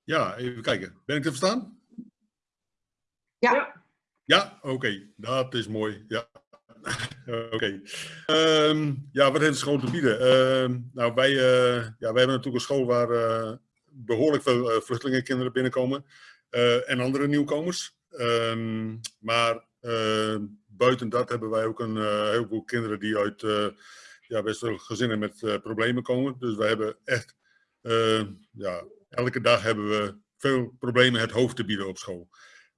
Ja, even kijken. Ben ik te verstaan? Ja. Ja, oké. Dat is mooi. Ja. oké. Ehm, ja, wat heeft de school te bieden? Ehm, nou, wij, uh, ja, wij hebben natuurlijk een school waar uh, behoorlijk veel uh, vluchtelingenkinderen binnenkomen. en andere nieuwkomers. Ehm, maar buiten dat hebben wij ook een heleboel kinderen die uit ja, best wel gezinnen met problemen komen. Dus wij hebben echt, ja, elke dag hebben we veel problemen het hoofd te bieden op school.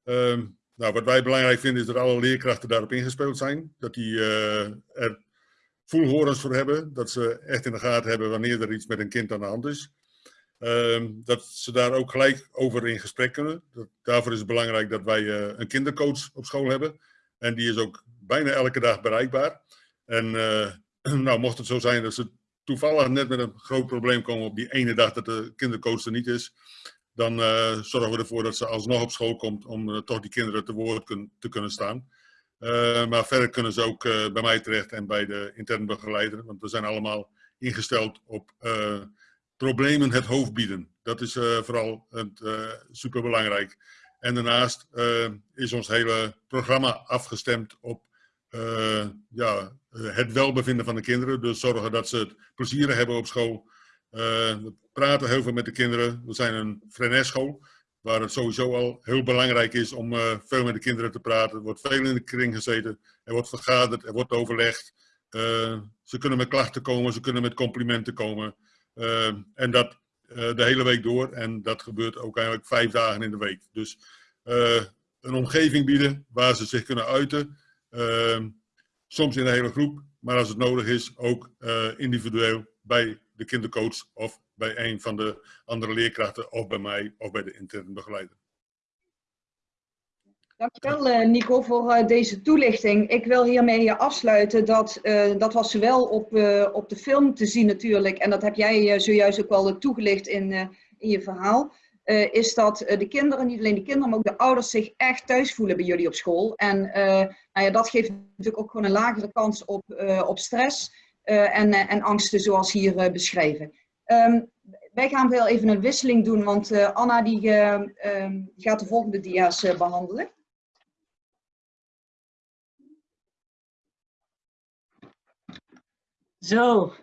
Um, nou, wat wij belangrijk vinden is dat alle leerkrachten daarop ingespeeld zijn. Dat die uh, er voelhorens voor hebben. Dat ze echt in de gaten hebben wanneer er iets met een kind aan de hand is. Um, dat ze daar ook gelijk over in gesprek kunnen. Daarvoor is het belangrijk dat wij uh, een kindercoach op school hebben. En die is ook bijna elke dag bereikbaar. En uh, nou, mocht het zo zijn dat ze toevallig net met een groot probleem komen op die ene dag dat de kindercoach er niet is, dan uh, zorgen we ervoor dat ze alsnog op school komt om uh, toch die kinderen te woord te kunnen staan. Uh, maar verder kunnen ze ook bij mij terecht en bij de interne begeleider, want we zijn allemaal ingesteld op problemen het hoofd bieden. Dat is vooral superbelangrijk. En daarnaast is ons hele programma afgestemd op ja, het welbevinden van de kinderen. Dus zorgen dat ze het plezier hebben op school, uh, we praten heel veel met de kinderen. We zijn een freneschool, waar het sowieso al heel belangrijk is om veel met de kinderen te praten. Er wordt veel in de kring gezeten, er wordt vergaderd, er wordt overlegd. Ze kunnen met klachten komen, ze kunnen met complimenten komen. en dat de hele week door. En dat gebeurt ook eigenlijk vijf dagen in de week. Dus een omgeving bieden waar ze zich kunnen uiten. Soms in de hele groep, maar als het nodig is ook individueel bij de kindercoach of bij een van de andere leerkrachten of bij mij of bij de interne begeleider. Dankjewel uh, Nico voor uh, deze toelichting. Ik wil hiermee afsluiten dat, uh, dat was zowel op, op de film te zien natuurlijk en dat heb jij zojuist ook wel toegelicht in, in je verhaal. Is dat de kinderen, niet alleen de kinderen, maar ook de ouders zich echt thuis voelen bij jullie op school. En nou ja, dat geeft natuurlijk ook gewoon een lagere kans op, op stress. Eh, en, eh, en angsten zoals hier eh, beschreven. Um, wij gaan wel even een wisseling doen, want Anna um, die, gaat de volgende dia's behandelen. Zo,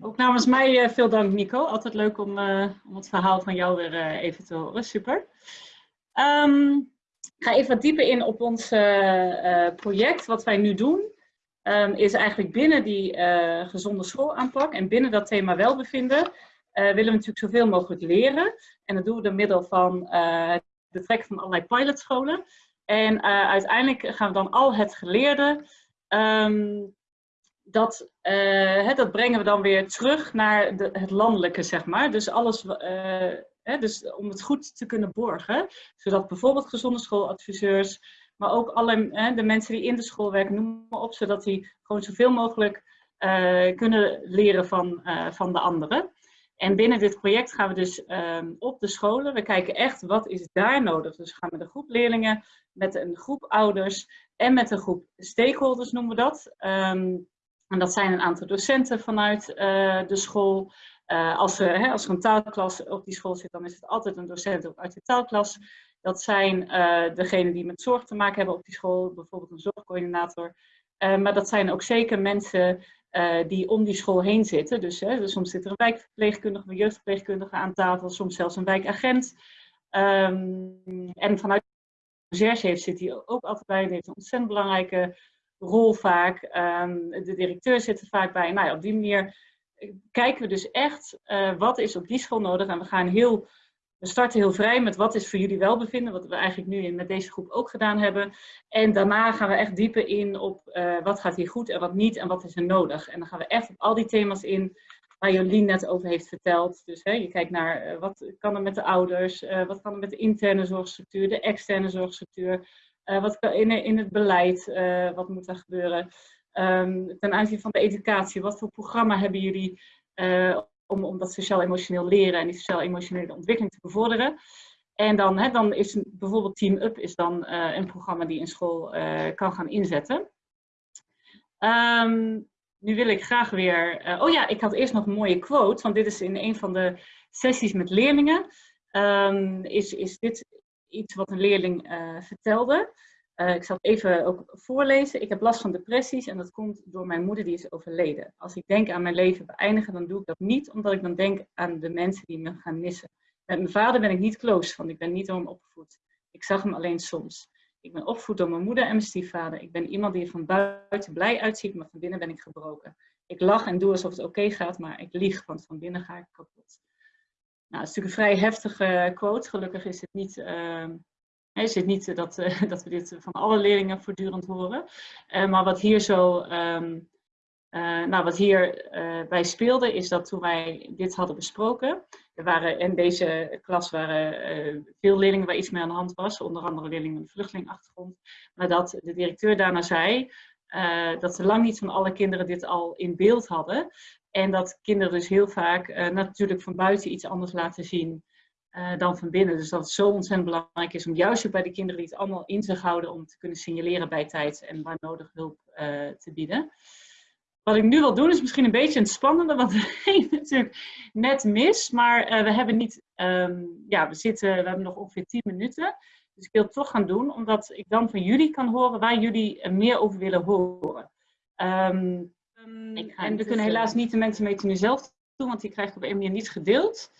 ook namens mij veel dank Nico. Altijd leuk om, om het verhaal van jou weer even te horen. Super. Ik ga even wat dieper in op ons project, wat wij nu doen. Um, is eigenlijk binnen die gezonde schoolaanpak en binnen dat thema welbevinden willen we natuurlijk zoveel mogelijk leren. En dat doen we door middel van uh, het betrekken van allerlei pilotscholen. En uiteindelijk gaan we dan al het geleerde, um, dat, hè, dat brengen we dan weer terug naar de, het landelijke, zeg maar. Dus alles, hè, dus om het goed te kunnen borgen, zodat bijvoorbeeld gezonde schooladviseurs, maar ook alle hè, de mensen die in de school werken, noem maar op, zodat die gewoon zoveel mogelijk uh, kunnen leren van, van de anderen. En binnen dit project gaan we dus um, op de scholen, we kijken echt wat is daar nodig. Dus we gaan met een groep leerlingen, met een groep ouders en met een groep stakeholders noemen we dat. Um, en dat zijn een aantal docenten vanuit uh, de school. als, er, hè, als een taalklas op die school zit, dan is het altijd een docent uit de taalklas. Dat zijn uh, degenen die met zorg te maken hebben op die school, bijvoorbeeld een zorgcoördinator. Maar dat zijn ook zeker mensen die om die school heen zitten. Dus, dus, soms zit er een wijkverpleegkundige, een jeugdverpleegkundige aan tafel, soms zelfs een wijkagent. Um, en vanuit de heeft, zit hij ook altijd bij. Die heeft een ontzettend belangrijke rol vaak. Um, de directeur zit er vaak bij. Nou ja, op die manier kijken we dus echt wat is op die school nodig. En we gaan heel we starten heel vrij met wat is voor jullie welbevinden, wat we eigenlijk nu met deze groep ook gedaan hebben. En daarna gaan we echt dieper in op uh, wat gaat hier goed en wat niet en wat is er nodig. En dan gaan we echt op al die thema's in waar Jolien net over heeft verteld. Dus hè, je kijkt naar wat kan er met de ouders, wat kan er met de interne zorgstructuur, de externe zorgstructuur, wat kan in, in het beleid, wat moet er gebeuren. Um, ten aanzien van de educatie, wat voor programma hebben jullie om, om dat sociaal-emotioneel leren en die sociaal-emotionele ontwikkeling te bevorderen. En dan, hè, dan is bijvoorbeeld Team Up is dan een programma die een school kan gaan inzetten. Um, nu wil ik graag weer... Oh ja, ik had eerst nog een mooie quote, want dit is in een van de sessies met leerlingen. Um, is, is dit iets wat een leerling eh, vertelde. Eh, ik zal het even ook voorlezen. Ik heb last van depressies en dat komt door mijn moeder die is overleden. Als ik denk aan mijn leven beëindigen, dan doe ik dat niet omdat ik dan denk aan de mensen die me gaan missen. Met mijn vader ben ik niet close, want ik ben niet door hem opgevoed. Ik zag hem alleen soms. Ik ben opgevoed door mijn moeder en mijn stiefvader. Ik ben iemand die er van buiten blij uitziet, maar van binnen ben ik gebroken. Ik lach en doe alsof het oké gaat, maar ik lieg, want van binnen ga ik kapot. Nou, is natuurlijk een vrij heftige quote. Gelukkig is het niet, uh, is het niet dat, uh, dat we dit van alle leerlingen voortdurend horen. Maar wat hier zo, um, nou, wat hier bij speelde, is dat toen wij dit hadden besproken, er waren in deze klas waren veel leerlingen waar iets mee aan de hand was, onder andere leerlingen met een vluchtelingachtergrond, maar dat de directeur daarna zei dat ze lang niet van alle kinderen dit al in beeld hadden. En dat kinderen dus heel vaak uh, natuurlijk van buiten iets anders laten zien uh, dan van binnen. Dus dat het zo ontzettend belangrijk is om juist bij de kinderen die het allemaal in zich houden om te kunnen signaleren bij tijd en waar nodig hulp te bieden. Wat ik nu wil doen is misschien een beetje een spannende, want ging natuurlijk net mis. Maar we hebben niet, um, ja, we zitten, we hebben nog ongeveer 10 minuten. Dus ik wil het toch gaan doen, omdat ik dan van jullie kan horen waar jullie meer over willen horen. Um, Um, en we kunnen helaas niet de mensen meten nu zelf doen, want die krijg ik op een manier niet gedeeld.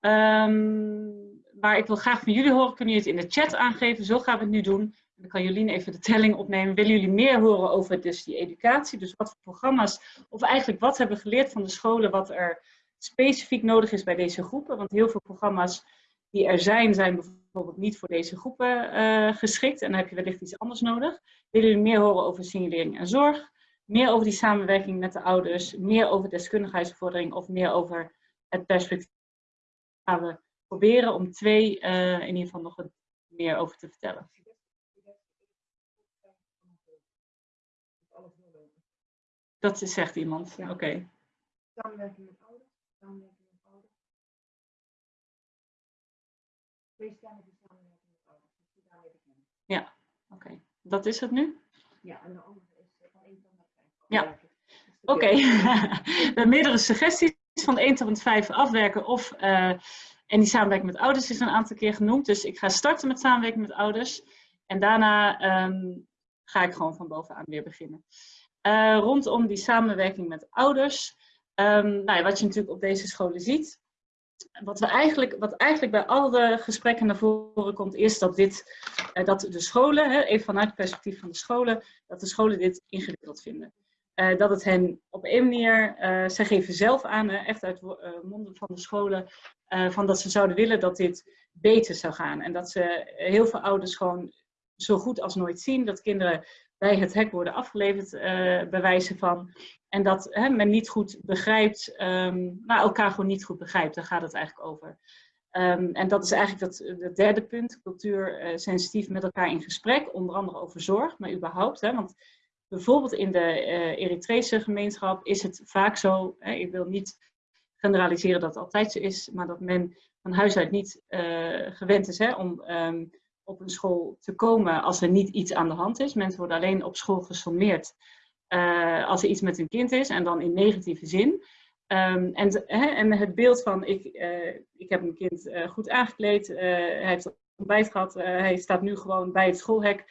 Um, maar ik wil graag van jullie horen, kunnen jullie het in de chat aangeven, zo gaan we het nu doen. Dan kan Jolien even de telling opnemen. Willen jullie meer horen over dus die educatie? Dus wat voor programma's, of eigenlijk wat hebben we geleerd van de scholen, wat er specifiek nodig is bij deze groepen? Want heel veel programma's die er zijn, zijn bijvoorbeeld niet voor deze groepen uh, geschikt. En dan heb je wellicht iets anders nodig. Willen jullie meer horen over signalering en zorg? meer over die samenwerking met de ouders, meer over deskundigheidsvordering of meer over het perspectief. Gaan we proberen om twee uh, in ieder geval nog wat meer over te vertellen. Dat zegt iemand, oké. Okay. Samenwerking met ouders, samenwerking met ouders. Twee stemmen die samenwerking daarmee beginnen. Ja, oké. Okay. Dat is het nu? Ja, en de andere ja, oké. Okay. we hebben meerdere suggesties van 1 tot 5 afwerken of uh, en die samenwerking met ouders is een aantal keer genoemd. Dus ik ga starten met samenwerking met ouders en daarna um, ga ik gewoon van bovenaan weer beginnen. Uh, rondom die samenwerking met ouders, um, nou ja, wat je natuurlijk op deze scholen ziet, wat, we eigenlijk, wat eigenlijk bij alle gesprekken naar voren komt, is dat, dit, uh, dat de scholen, hè, even vanuit het perspectief van de scholen, dat de scholen dit ingewikkeld vinden. Uh, dat het hen op een manier, uh, zij geven zelf aan, echt uit monden van de scholen, van dat ze zouden willen dat dit beter zou gaan. En dat ze heel veel ouders gewoon zo goed als nooit zien, dat kinderen bij het hek worden afgeleverd, bij wijze van. En dat hè, men niet goed begrijpt, um, nou, elkaar gewoon niet goed begrijpt, daar gaat het eigenlijk over. Um, en dat is eigenlijk dat, het derde punt, cultuur sensitief met elkaar in gesprek, onder andere over zorg, maar überhaupt. Hè, want bijvoorbeeld in de uh, Eritrese gemeenschap is het vaak zo, hè, ik wil niet generaliseren dat het altijd zo is, maar dat men van huis uit niet uh, gewend is hè, om um, op een school te komen als er niet iets aan de hand is. Mensen worden alleen op school gesommeerd uh, als er iets met hun kind is en dan in negatieve zin. Um, en, en het beeld van ik, ik heb mijn kind goed aangekleed, hij heeft ontbijt gehad, hij staat nu gewoon bij het schoolhek.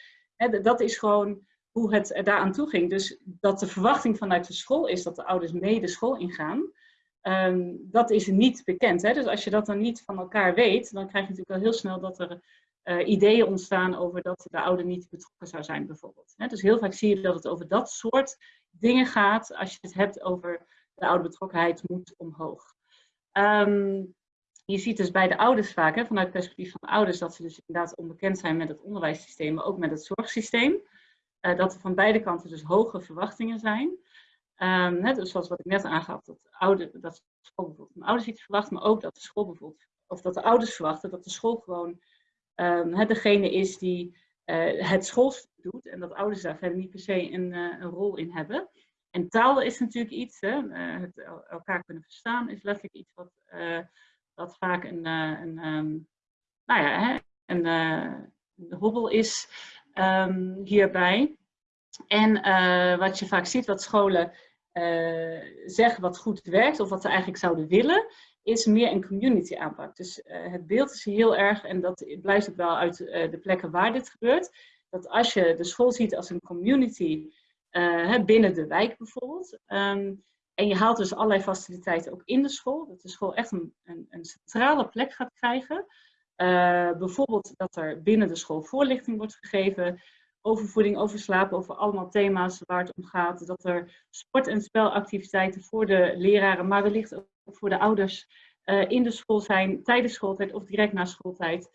Dat is gewoon hoe het daaraan toe ging. Dus dat de verwachting vanuit de school is dat de ouders mee de school ingaan, um, dat is niet bekend. Hè? Dus als je dat dan niet van elkaar weet, dan krijg je natuurlijk al heel snel dat er uh, ideeën ontstaan over dat de ouder niet betrokken zou zijn bijvoorbeeld. Dus heel vaak zie je dat het over dat soort dingen gaat als je het hebt over de ouderbetrokkenheid moet omhoog. Um, je ziet dus bij de ouders vaak, vanuit het perspectief van de ouders, dat ze dus inderdaad onbekend zijn met het onderwijssysteem, maar ook met het zorgsysteem. Uh, dat er van beide kanten dus hoge verwachtingen zijn. Um, dus zoals wat ik net aangaf, dat, oude, dat de school bijvoorbeeld van ouders iets verwacht, maar ook dat de school bijvoorbeeld, of dat de ouders verwachten dat de school gewoon um, degene is die uh, het schoolstuk doet en dat ouders daar verder niet per se een, uh, een rol in hebben. En taal is natuurlijk iets, hè, het elkaar kunnen verstaan is letterlijk iets wat, vaak een, een um, nou ja, een, hobbel is um, hierbij. En wat je vaak ziet, wat scholen zeggen wat goed werkt of wat ze eigenlijk zouden willen, is meer een community aanpak. Dus het beeld is heel erg, en dat blijft ook wel uit de plekken waar dit gebeurt, dat als je de school ziet als een community binnen de wijk bijvoorbeeld, ehm, en je haalt dus allerlei faciliteiten ook in de school, dat de school echt een, een, een centrale plek gaat krijgen, bijvoorbeeld dat er binnen de school voorlichting wordt gegeven over voeding, over slapen, over allemaal thema's waar het om gaat. Dat er sport- en spelactiviteiten voor de leraren, maar wellicht ook voor de ouders uh, in de school zijn, tijdens schooltijd of direct na schooltijd.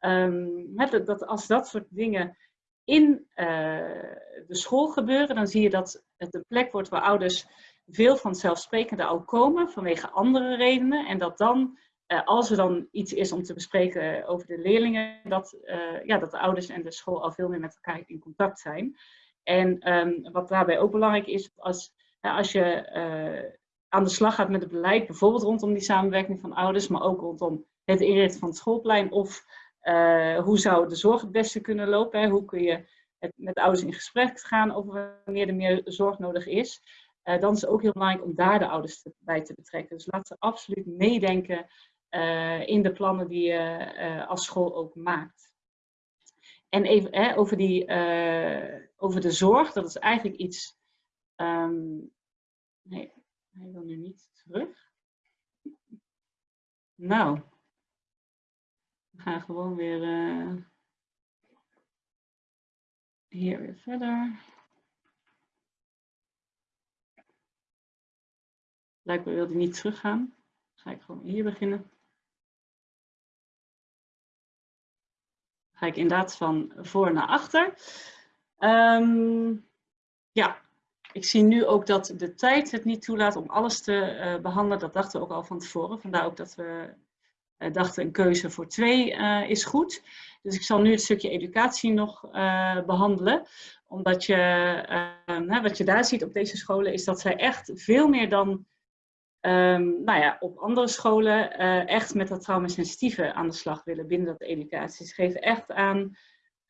Um, dat, dat, als dat soort dingen in uh, de school gebeuren, dan zie je dat het een plek wordt waar ouders veel van zelfsprekende al komen vanwege andere redenen. En dat dan uh, als er dan iets is om te bespreken over de leerlingen, dat, ja, dat de ouders en de school al veel meer met elkaar in contact zijn. En um, wat daarbij ook belangrijk is, als, als je aan de slag gaat met het beleid, bijvoorbeeld rondom die samenwerking van ouders, maar ook rondom het inrichten van het schoolplein, of hoe zou de zorg het beste kunnen lopen, hè? hoe kun je het, met ouders in gesprek gaan over wanneer er meer zorg nodig is. dan is het ook heel belangrijk om daar de ouders bij te betrekken. Dus laat ze absoluut meedenken uh, in de plannen die je als school ook maakt. En even hè, over, die, over de zorg, dat is eigenlijk iets. Um, nee, hij wil nu niet terug. Nou, we gaan gewoon weer hier weer verder. Blijkbaar wil hij niet teruggaan. ga ik gewoon hier beginnen. ga ik inderdaad van voor naar achter. Um, ja, ik zie nu ook dat de tijd het niet toelaat om alles te uh, behandelen. Dat dachten we ook al van tevoren. Vandaar ook dat we uh, dachten een keuze voor twee uh, is goed. Dus ik zal nu het stukje educatie nog behandelen. Omdat je, ehm, wat je daar ziet op deze scholen is dat zij echt veel meer dan um, nou ja, op andere scholen echt met dat traumasensitieve aan de slag willen binnen dat educatie. Ze geven echt aan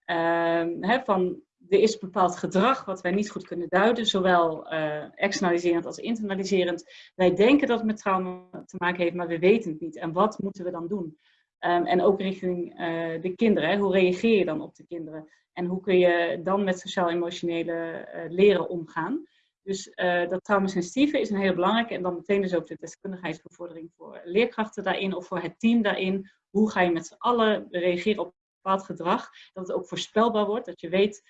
um, hè, van er is bepaald gedrag wat wij niet goed kunnen duiden, zowel uh, externaliserend als internaliserend. Wij denken dat het met trauma te maken heeft, maar we weten het niet. En wat moeten we dan doen? Um, en ook richting uh, de kinderen. Hè? Hoe reageer je dan op de kinderen? En hoe kun je dan met sociaal-emotionele leren omgaan? Dus dat traumasensitieve is een heel belangrijke. En dan meteen dus ook de deskundigheidsbevordering voor leerkrachten daarin of voor het team daarin. Hoe ga je met z'n allen reageren op bepaald gedrag? Dat het ook voorspelbaar wordt. Dat je weet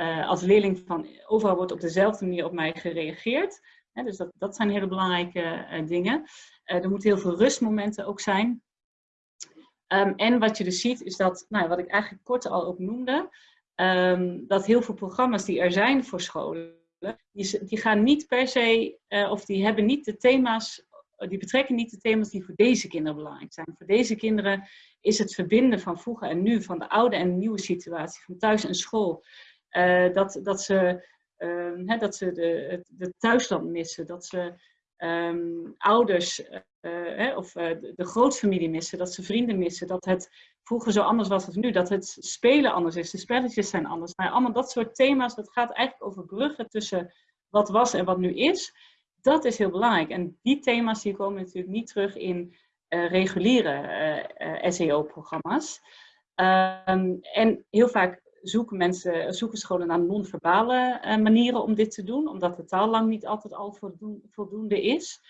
uh, als leerling van overal wordt op dezelfde manier op mij gereageerd. Hè, dus dat, dat zijn hele belangrijke uh, dingen. er moeten heel veel rustmomenten ook zijn. Um, en wat je dus ziet is dat, nou, wat ik eigenlijk kort al ook noemde, um, dat heel veel programma's die er zijn voor scholen, die, die gaan niet per se, uh, of die hebben niet de thema's, die betrekken niet de thema's die voor deze kinderen belangrijk zijn. Voor deze kinderen is het verbinden van vroeger en nu, van de oude en nieuwe situatie, van thuis en school. Uh, dat, dat ze, uh, hè, dat ze de, de thuisland missen, dat ze um, ouders uh, hè, of uh, de, grootfamilie missen, dat ze vrienden missen, dat het vroeger zo anders was als nu, dat het spelen anders is, de spelletjes zijn anders. Nou, allemaal dat soort thema's, dat gaat eigenlijk over bruggen tussen wat was en wat nu is. Dat is heel belangrijk. En die thema's die komen natuurlijk niet terug in reguliere SEO-programma's. Um, en heel vaak zoeken mensen, zoeken scholen naar non-verbale uh, manieren om dit te doen, omdat de taal lang niet altijd al voldoende is.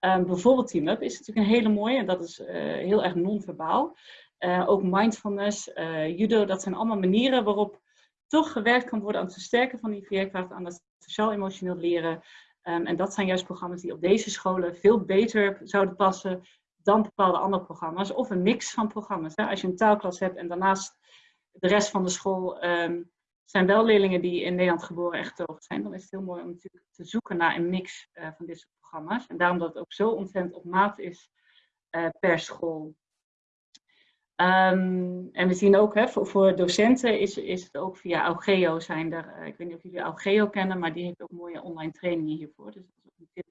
Um, bijvoorbeeld Team Up is natuurlijk een hele mooie, en dat is uh, heel erg non-verbaal. Uh, ook mindfulness, judo, dat zijn allemaal manieren waarop toch gewerkt kan worden aan het versterken van die veerkracht, aan het sociaal-emotioneel leren. Um, en dat zijn juist programma's die op deze scholen veel beter zouden passen dan bepaalde andere programma's. Of een mix van programma's. Hè. Als je een taalklas hebt en daarnaast de rest van de school um, zijn wel leerlingen die in Nederland geboren en getogen zijn. Dan is het heel mooi om natuurlijk te zoeken naar een mix uh, van dit soort programma's. En daarom dat het ook zo ontzettend op maat is uh, per school. Um, en we zien ook, hè, voor, voor, docenten is, is het ook via Augeo zijn er, uh, ik weet niet of jullie Augeo kennen, maar die heeft ook mooie online trainingen hiervoor. Dus dat is ook een tip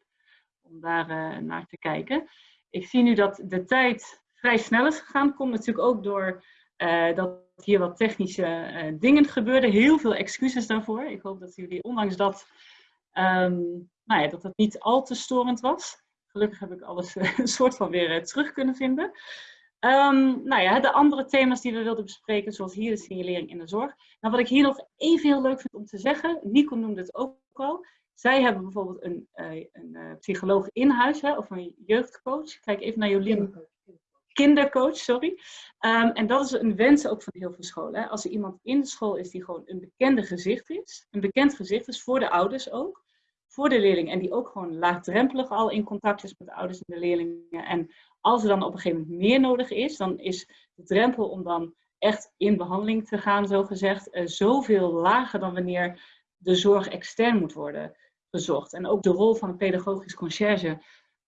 om daar naar te kijken. Ik zie nu dat de tijd vrij snel is gegaan. Komt natuurlijk ook door dat hier wat technische uh, dingen gebeurden. Heel veel excuses daarvoor. Ik hoop dat jullie, ondanks dat, um, nou ja, dat het niet al te storend was. Gelukkig heb ik alles een soort van weer terug kunnen vinden. Um, nou ja, de andere thema's die we wilden bespreken, zoals hier de signalering in de zorg. Nou, wat ik hier nog even heel leuk vind om te zeggen, Nico noemde het ook al. Zij hebben bijvoorbeeld een, uh, een psycholoog in huis, hè, of een jeugdcoach. Kijk even naar Jolien. Kindercoach, sorry. Um, en dat is een wens ook van heel veel scholen. Hè. Als er iemand in de school is die gewoon een bekende gezicht is, een bekend gezicht is voor de ouders ook, voor de leerling en die ook gewoon laagdrempelig al in contact is met de ouders en de leerlingen en als er dan op een gegeven moment meer nodig is, dan is de drempel om dan echt in behandeling te gaan, zo gezegd, uh, zoveel lager dan wanneer de zorg extern moet worden gezocht. En ook de rol van een pedagogisch conciërge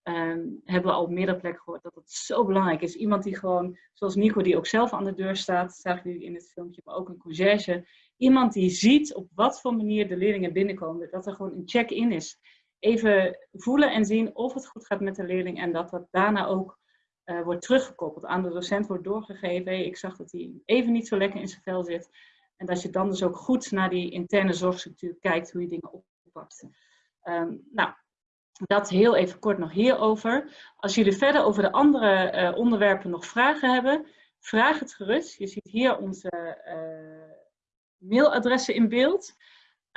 um, hebben we al op meerdere plekken gehoord dat het zo belangrijk is. Iemand die gewoon, zoals Nico, die ook zelf aan de deur staat, zagen jullie in het filmpje, maar ook een conciërge. Iemand die ziet op wat voor manier de leerlingen binnenkomen, dat er gewoon een check-in is. Even voelen en zien of het goed gaat met de leerling en dat dat daarna ook uh, wordt teruggekoppeld. Aan de docent wordt doorgegeven, ik zag dat hij even niet zo lekker in zijn vel zit. En dat je dan dus ook goed naar die interne zorgstructuur kijkt, hoe je dingen oppakt. Um, nou, dat heel even kort nog hierover. Als jullie verder over de andere uh, onderwerpen nog vragen hebben, vraag het gerust. Je ziet hier onze uh, mailadressen in beeld.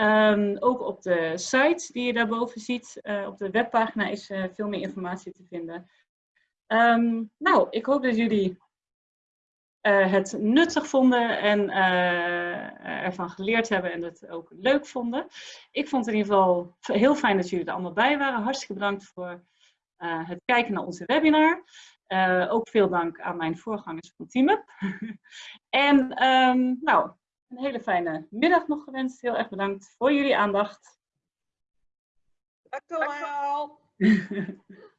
Um, ook op de site die je daarboven ziet, uh, op de webpagina is veel meer informatie te vinden. Um, nou, ik hoop dat jullie uh, het nuttig vonden en uh, ervan geleerd hebben en het ook leuk vonden. Ik vond het in ieder geval heel fijn dat jullie er allemaal bij waren. Hartstikke bedankt voor uh, het kijken naar onze webinar. ook veel dank aan mijn voorgangers van TeamUp. en um, nou, een hele fijne middag nog gewenst. Heel erg bedankt voor jullie aandacht. Dank u wel.